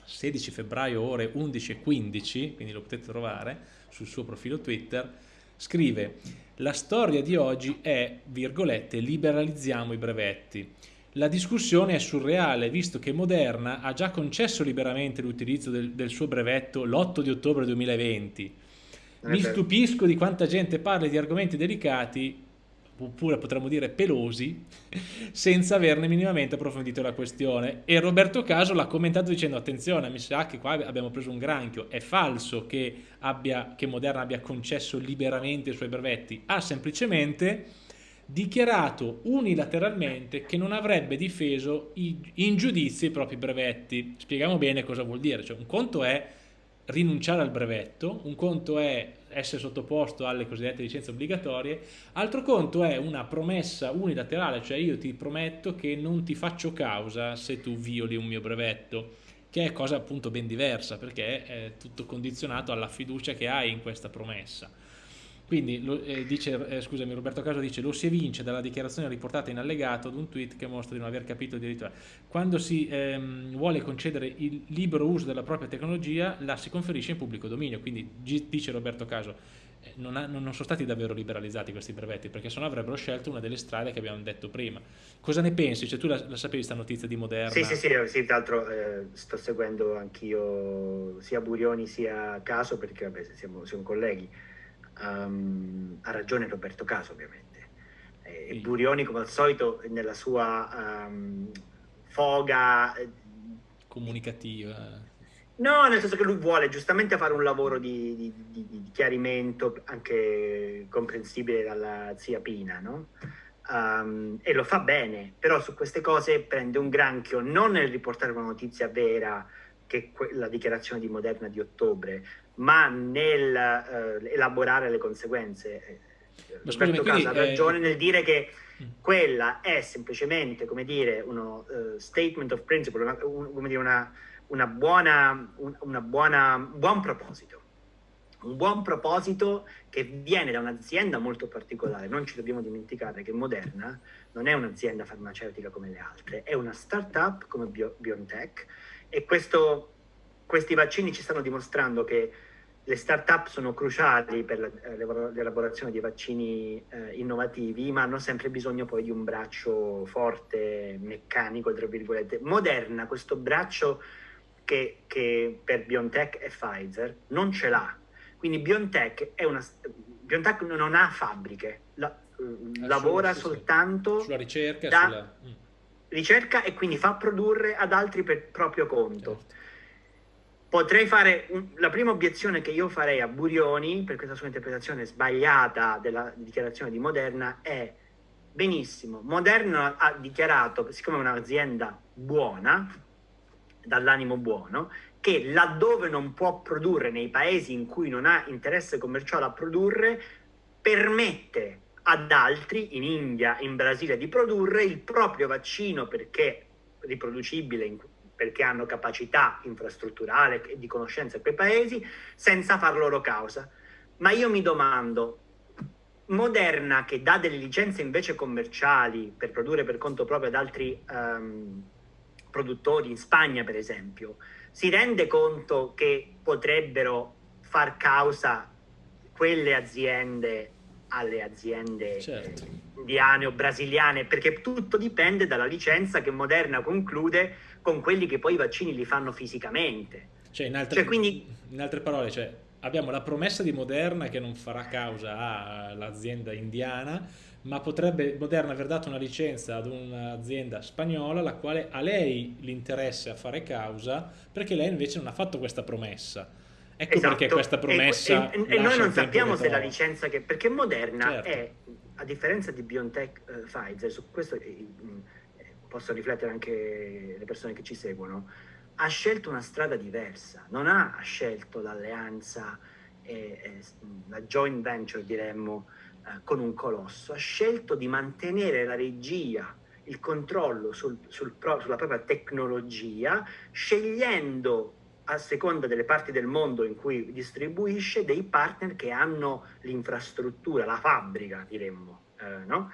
[SPEAKER 1] 16 febbraio ore 11.15, quindi lo potete trovare sul suo profilo Twitter, scrive la storia di oggi è, virgolette, liberalizziamo i brevetti. La discussione è surreale visto che Moderna ha già concesso liberamente l'utilizzo del, del suo brevetto l'8 di ottobre 2020. Mi stupisco di quanta gente parla di argomenti delicati oppure potremmo dire pelosi, senza averne minimamente approfondito la questione. E Roberto Caso l'ha commentato dicendo attenzione, mi sa che qua abbiamo preso un granchio, è falso che, abbia, che Moderna abbia concesso liberamente i suoi brevetti, ha semplicemente dichiarato unilateralmente che non avrebbe difeso in giudizio i propri brevetti. Spieghiamo bene cosa vuol dire, cioè un conto è rinunciare al brevetto, un conto è essere sottoposto alle cosiddette licenze obbligatorie, altro conto è una promessa unilaterale, cioè io ti prometto che non ti faccio causa se tu violi un mio brevetto, che è cosa appunto ben diversa perché è tutto condizionato alla fiducia che hai in questa promessa. Quindi, eh, dice, eh, scusami, Roberto Caso dice lo si evince dalla dichiarazione riportata in allegato ad un tweet che mostra di non aver capito il diritto. Quando si ehm, vuole concedere il libero uso della propria tecnologia, la si conferisce in pubblico dominio. Quindi, dice Roberto Caso, eh, non, ha, non, sono stati davvero liberalizzati questi brevetti, perché se no avrebbero scelto una delle strade che abbiamo detto prima. Cosa ne pensi? Cioè, tu la, la sapevi questa notizia di Moderna?
[SPEAKER 2] Sì, sì, sì, sì tra l'altro eh, sto seguendo anch'io sia Burioni sia Caso, perché vabbè, siamo, siamo colleghi Um, ha ragione Roberto Caso ovviamente. E. Burioni come al solito nella sua um, foga
[SPEAKER 1] eh, comunicativa.
[SPEAKER 2] No, nel senso che lui vuole giustamente fare un lavoro di, di, di, chiarimento anche comprensibile dalla zia Pina, no? Um, e lo fa bene, però su queste cose prende un granchio non nel riportare una notizia vera che la dichiarazione di Moderna di ottobre, ma nel uh, elaborare le conseguenze. Ma Roberto Casa ha ragione eh... nel dire che mm. quella è semplicemente, come dire, uno uh, statement of principle, una, un, come dire, una, una buona, un, una buona, buon proposito. Un buon proposito che viene da un'azienda molto particolare. Non ci dobbiamo dimenticare che Moderna non è un'azienda farmaceutica come le altre, è una startup come Bio, BioNTech e questo, questi vaccini ci stanno dimostrando che le start-up sono cruciali per eh, l'elaborazione di vaccini eh, innovativi, ma hanno sempre bisogno poi di un braccio forte, meccanico, tra virgolette. Moderna, questo braccio che, che per BioNTech e Pfizer non ce l'ha. Quindi BioNTech, è una, BioNTech non ha fabbriche, la, eh, lavora sì, soltanto
[SPEAKER 1] sulla ricerca, da sulla... Mm.
[SPEAKER 2] ricerca e quindi fa produrre ad altri per proprio conto. Certo potrei fare un, la prima obiezione che io farei a Burioni per questa sua interpretazione sbagliata della dichiarazione di Moderna è benissimo, Moderna ha dichiarato, siccome è un'azienda buona, dall'animo buono, che laddove non può produrre nei paesi in cui non ha interesse commerciale a produrre, permette ad altri, in India, in Brasile, di produrre il proprio vaccino perché riproducibile in, perché hanno capacità infrastrutturale e di conoscenza in quei paesi, senza far loro causa. Ma io mi domando, Moderna che dà delle licenze invece commerciali per produrre per conto proprio ad altri um, produttori, in Spagna per esempio, si rende conto che potrebbero far causa quelle aziende alle aziende certo. indiane o brasiliane, perché tutto dipende dalla licenza che Moderna conclude con quelli che poi i vaccini li fanno fisicamente.
[SPEAKER 1] Cioè, in altre, cioè, quindi... in altre parole, cioè, abbiamo la promessa di Moderna che non farà causa all'azienda indiana, ma potrebbe Moderna aver dato una licenza ad un'azienda spagnola la quale a lei l'interesse a fare causa perché lei invece non ha fatto questa promessa. Ecco esatto. perché questa promessa...
[SPEAKER 2] E, e, e noi non sappiamo se la licenza che... Perché Moderna certo. è, a differenza di BioNTech uh, Pfizer, su questo eh, posso riflettere anche le persone che ci seguono, ha scelto una strada diversa, non ha scelto l'alleanza, e, e, la joint venture diremmo, eh, con un colosso, ha scelto di mantenere la regia, il controllo sul, sul pro, sulla propria tecnologia, scegliendo a seconda delle parti del mondo in cui distribuisce dei partner che hanno l'infrastruttura, la fabbrica diremmo, eh, no?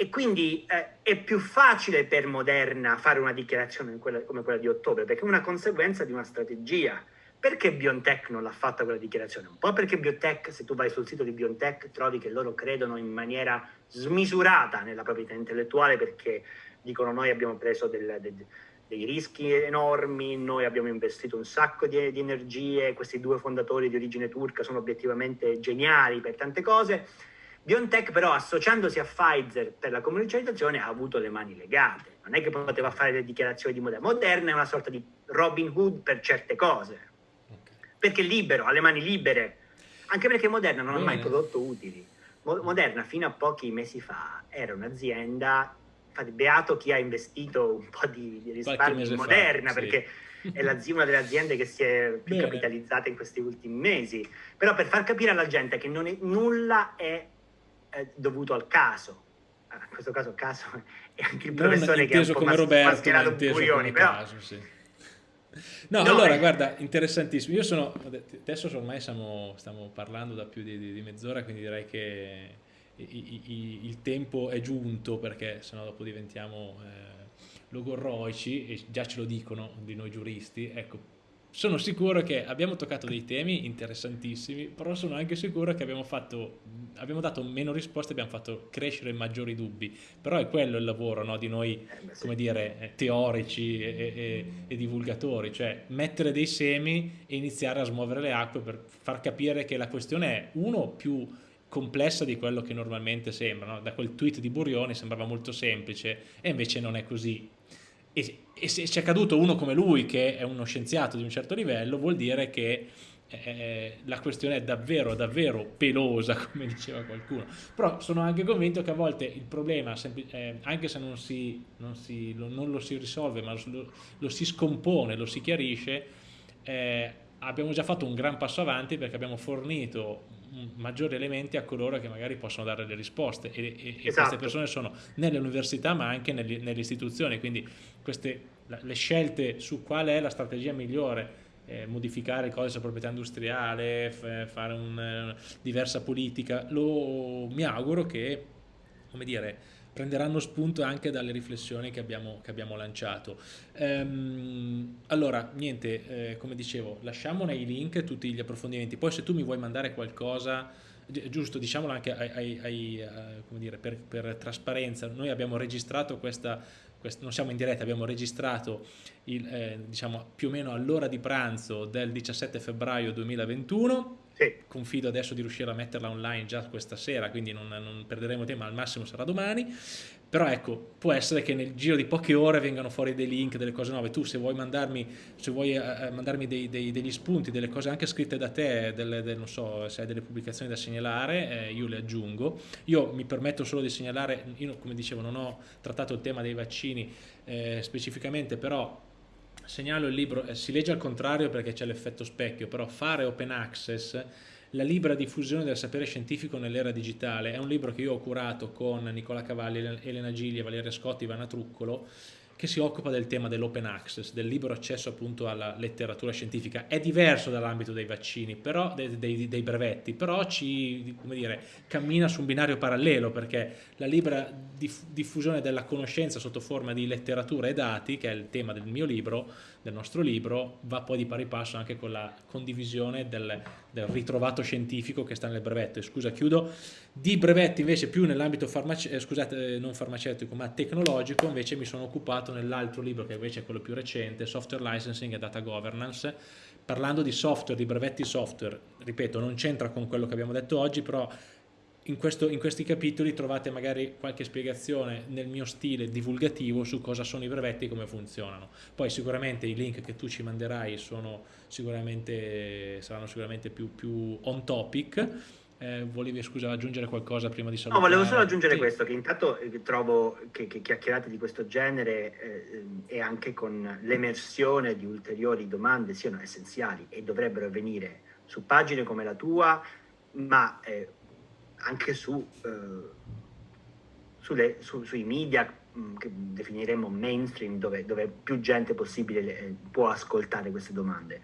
[SPEAKER 2] E quindi eh, è più facile per Moderna fare una dichiarazione quella, come quella di ottobre, perché è una conseguenza di una strategia. Perché BioNTech non l'ha fatta quella dichiarazione? Un po' perché BioNTech, se tu vai sul sito di BioNTech, trovi che loro credono in maniera smisurata nella proprietà intellettuale, perché dicono noi abbiamo preso del, del, dei rischi enormi, noi abbiamo investito un sacco di, di energie, questi due fondatori di origine turca sono obiettivamente geniali per tante cose BioNTech però associandosi a Pfizer per la commercializzazione ha avuto le mani legate, non è che poteva fare le dichiarazioni di Moderna, Moderna è una sorta di Robin Hood per certe cose, perché è libero, ha le mani libere, anche perché Moderna non Bene. ha mai prodotto utili. Moderna fino a pochi mesi fa era un'azienda, beato chi ha investito un po' di, di risparmio in Moderna, fa, perché sì è la, una delle aziende che si è più Bene. capitalizzata in questi ultimi mesi, però per far capire alla gente che è, nulla è, è, dovuto al caso, ah, in questo caso caso è anche il professore che po' come Roberto, mascherato Burioni, però... Caso, sì.
[SPEAKER 1] No, no, allora, eh. guarda, interessantissimo. Io sono, adesso ormai stiamo, stiamo parlando da più di, di, di mezz'ora, quindi direi che i, i, il tempo è giunto perché sennò dopo diventiamo eh, logorroici e già ce lo dicono di noi giuristi. Ecco, sono sicuro che abbiamo toccato dei temi interessantissimi, però sono anche sicuro che abbiamo, fatto, abbiamo dato meno risposte, abbiamo fatto crescere maggiori dubbi, però è quello il lavoro no, di noi, eh, come dire, eh, teorici e, e, e, divulgatori, cioè mettere dei semi e iniziare a smuovere le acque per far capire che la questione è, uno, più complessa di quello che normalmente sembra, no? da quel tweet di Burioni sembrava molto semplice e invece non è così, e, e se c'è caduto uno come lui che è uno scienziato di un certo livello vuol dire che eh, la questione è davvero davvero pelosa come diceva qualcuno. Però sono anche convinto che a volte il problema eh, anche se non, si, non, si, lo, non, lo si risolve ma lo, lo, si scompone lo si chiarisce eh, abbiamo già fatto un gran passo avanti perché abbiamo fornito maggiori elementi a coloro che magari possono dare le risposte e, e, esatto. e queste persone sono nelle università ma anche nelle, nelle istituzioni, quindi queste, le scelte su qual è la strategia migliore eh, modificare il codice della proprietà industriale, fare una diversa politica, lo, mi auguro che, come dire, prenderanno spunto anche dalle riflessioni che abbiamo, che abbiamo lanciato. Ehm, allora, niente, eh, come dicevo, lasciamo nei link tutti gli approfondimenti, poi se tu mi vuoi mandare qualcosa, giusto, diciamolo anche ai, ai, ai, eh, dire, per, per, trasparenza, noi abbiamo registrato questa, questa, non siamo in diretta, abbiamo registrato il, eh, diciamo, più o meno all'ora di pranzo del 17 febbraio 2021, sì. Confido adesso di riuscire a metterla online già questa sera, quindi non, non perderemo tempo, al massimo sarà domani. Però ecco, può essere che nel giro di poche ore vengano fuori dei link, delle cose nuove. Tu se vuoi mandarmi, se vuoi, uh, mandarmi dei, dei, degli spunti, delle cose anche scritte da te, delle, del, non so, se hai delle pubblicazioni da segnalare, eh, io le aggiungo. Io mi permetto solo di segnalare, io come dicevo non ho trattato il tema dei vaccini eh, specificamente, però segnalo il libro, eh, si legge al contrario perché c'è l'effetto specchio, però fare open access, la libera diffusione del sapere scientifico nell'era digitale, è un libro che io ho curato con Nicola Cavalli, Elena Giglia, Valeria Scotti, Ivana Truccolo, che si occupa del tema dell'open access, del libero accesso appunto alla letteratura scientifica. È diverso dall'ambito dei vaccini, però, dei, dei, dei, brevetti, però ci, come dire, cammina su un binario parallelo perché la libera diff diffusione della conoscenza sotto forma di letteratura e dati, che è il tema del mio libro, del nostro libro, va poi di pari passo anche con la condivisione del, del ritrovato scientifico che sta nel brevetto. E scusa, chiudo. Di brevetti invece più nell'ambito farmace eh, eh, farmaceutico ma tecnologico invece mi sono occupato nell'altro libro che invece è quello più recente, Software Licensing e Data Governance, parlando di software, di brevetti software, ripeto non c'entra con quello che abbiamo detto oggi però in, questo, in, questi capitoli trovate magari qualche spiegazione nel mio stile divulgativo su cosa sono i brevetti e come funzionano. Poi sicuramente i link che tu ci manderai sicuramente, saranno sicuramente più, più on topic eh, volevi scusa aggiungere qualcosa prima di salutare?
[SPEAKER 2] No, volevo solo aggiungere sì. questo, che intanto eh, trovo che, che, chiacchierate di questo genere eh, e anche con l'emersione di ulteriori domande siano essenziali e dovrebbero avvenire su pagine come la tua, ma eh, anche su, eh, sulle, su, sui media mm, che definiremmo mainstream, dove, dove più gente possibile eh, può ascoltare queste domande.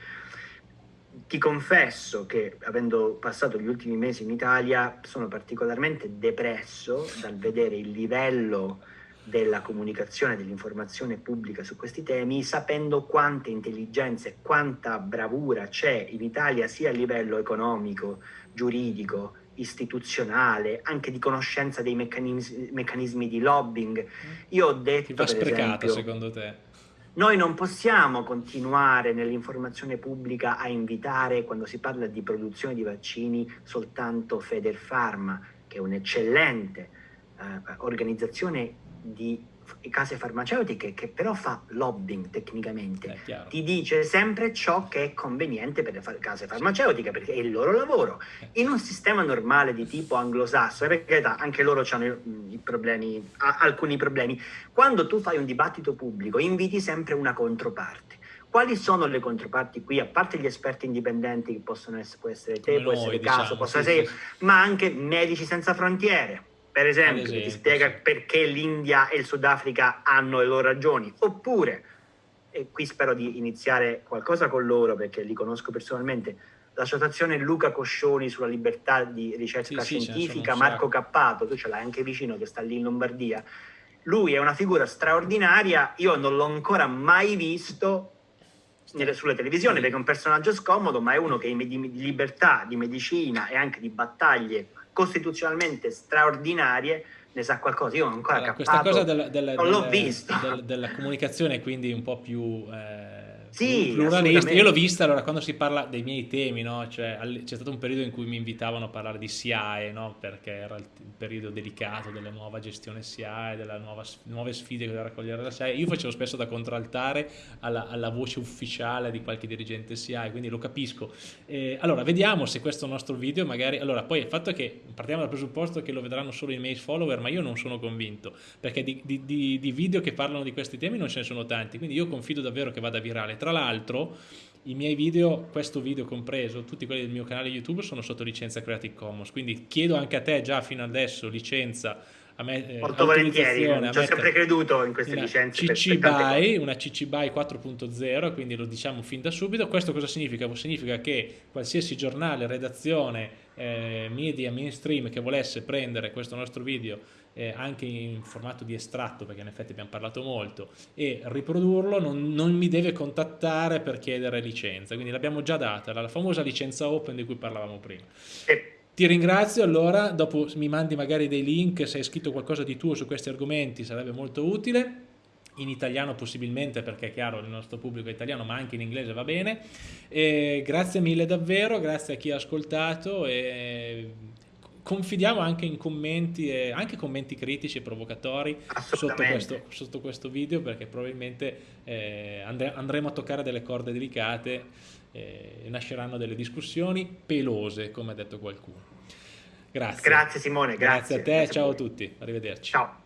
[SPEAKER 2] Ti confesso che avendo passato gli ultimi mesi in Italia sono particolarmente depresso dal vedere il livello della comunicazione, dell'informazione pubblica su questi temi, sapendo quante intelligenze e quanta bravura c'è in Italia sia a livello economico, giuridico, istituzionale, anche di conoscenza dei meccanismi, meccanismi di lobbying. Io ho detto... Ti
[SPEAKER 1] va sprecata esempio, secondo te?
[SPEAKER 2] Noi non possiamo continuare nell'informazione pubblica a invitare, quando si parla di produzione di vaccini, soltanto Federpharma, che è un'eccellente eh, organizzazione di case farmaceutiche che però fa lobbying tecnicamente, ti dice sempre ciò che è conveniente per le case farmaceutiche perché è il loro lavoro. Eh. In un sistema normale di tipo anglosassone, perché anche loro hanno i problemi, alcuni problemi, quando tu fai un dibattito pubblico inviti sempre una controparte quali sono le controparti qui, a parte gli esperti indipendenti che possono essere, può essere te, può essere diciamo, caso, può essere sì, sì. ma anche Medici Senza Frontiere, per esempio, esempio che ti spiega sì. perché l'India e il Sudafrica hanno le loro ragioni, oppure, e qui spero di iniziare qualcosa con loro perché li conosco personalmente, l'associazione Luca Coscioni sulla libertà di ricerca scientifica, Marco Cappato, tu ce l'hai anche vicino che sta lì in Lombardia, lui è una figura straordinaria, io non l'ho ancora mai visto nelle, sulle televisioni perché è un personaggio scomodo, ma è uno che di libertà, di medicina e anche di battaglie costituzionalmente straordinarie ne sa qualcosa. Io non ancora allora,
[SPEAKER 1] cappato, questa cosa della,
[SPEAKER 2] della, non l'ho visto.
[SPEAKER 1] Della, della comunicazione quindi un po' più... Eh
[SPEAKER 2] sì,
[SPEAKER 1] pluralista. Io l'ho vista allora quando si parla dei miei temi, no? cioè, c'è stato un periodo in cui mi invitavano a parlare di SIAE, no? perché era il, periodo delicato della nuova gestione SIAE, delle nuove sfide che doveva raccogliere la SIAE. Io facevo spesso da contraltare alla, alla voce ufficiale di qualche dirigente SIAE, quindi lo capisco. Eh, allora, vediamo se questo nostro video magari... Allora, poi il fatto è che partiamo dal presupposto che lo vedranno solo i miei follower, ma io non sono convinto, perché di, di, di, di video che parlano di questi temi non ce ne sono tanti, quindi io confido davvero che vada virale tra l'altro, i miei video, questo video compreso, tutti quelli del mio canale YouTube sono sotto licenza Creative Commons, quindi chiedo anche a te già fino adesso licenza a me,
[SPEAKER 2] eh, Molto volentieri, ci ho sempre creduto in queste licenze.
[SPEAKER 1] CC BY, una CC BY 4.0, quindi lo diciamo fin da subito. Questo cosa significa? Significa che qualsiasi giornale, redazione, eh, media, mainstream che volesse prendere questo nostro video eh, anche in formato di estratto, perché in effetti abbiamo parlato molto, e riprodurlo non, non mi deve contattare per chiedere licenza, quindi l'abbiamo già data, la famosa licenza open di cui parlavamo prima. Ti ringrazio, allora dopo mi mandi magari dei link, se hai scritto qualcosa di tuo su questi argomenti sarebbe molto utile, in italiano possibilmente perché è chiaro il nostro pubblico è italiano ma anche in inglese va bene. E grazie mille davvero, grazie a chi ha ascoltato e confidiamo anche in commenti, e anche commenti critici e provocatori sotto questo, sotto questo, video perché probabilmente eh, andre, andremo a toccare delle corde delicate e eh, nasceranno delle discussioni pelose come ha detto qualcuno. Grazie.
[SPEAKER 2] Grazie Simone,
[SPEAKER 1] grazie. Grazie a te, grazie ciao a tutti, arrivederci.
[SPEAKER 2] Ciao.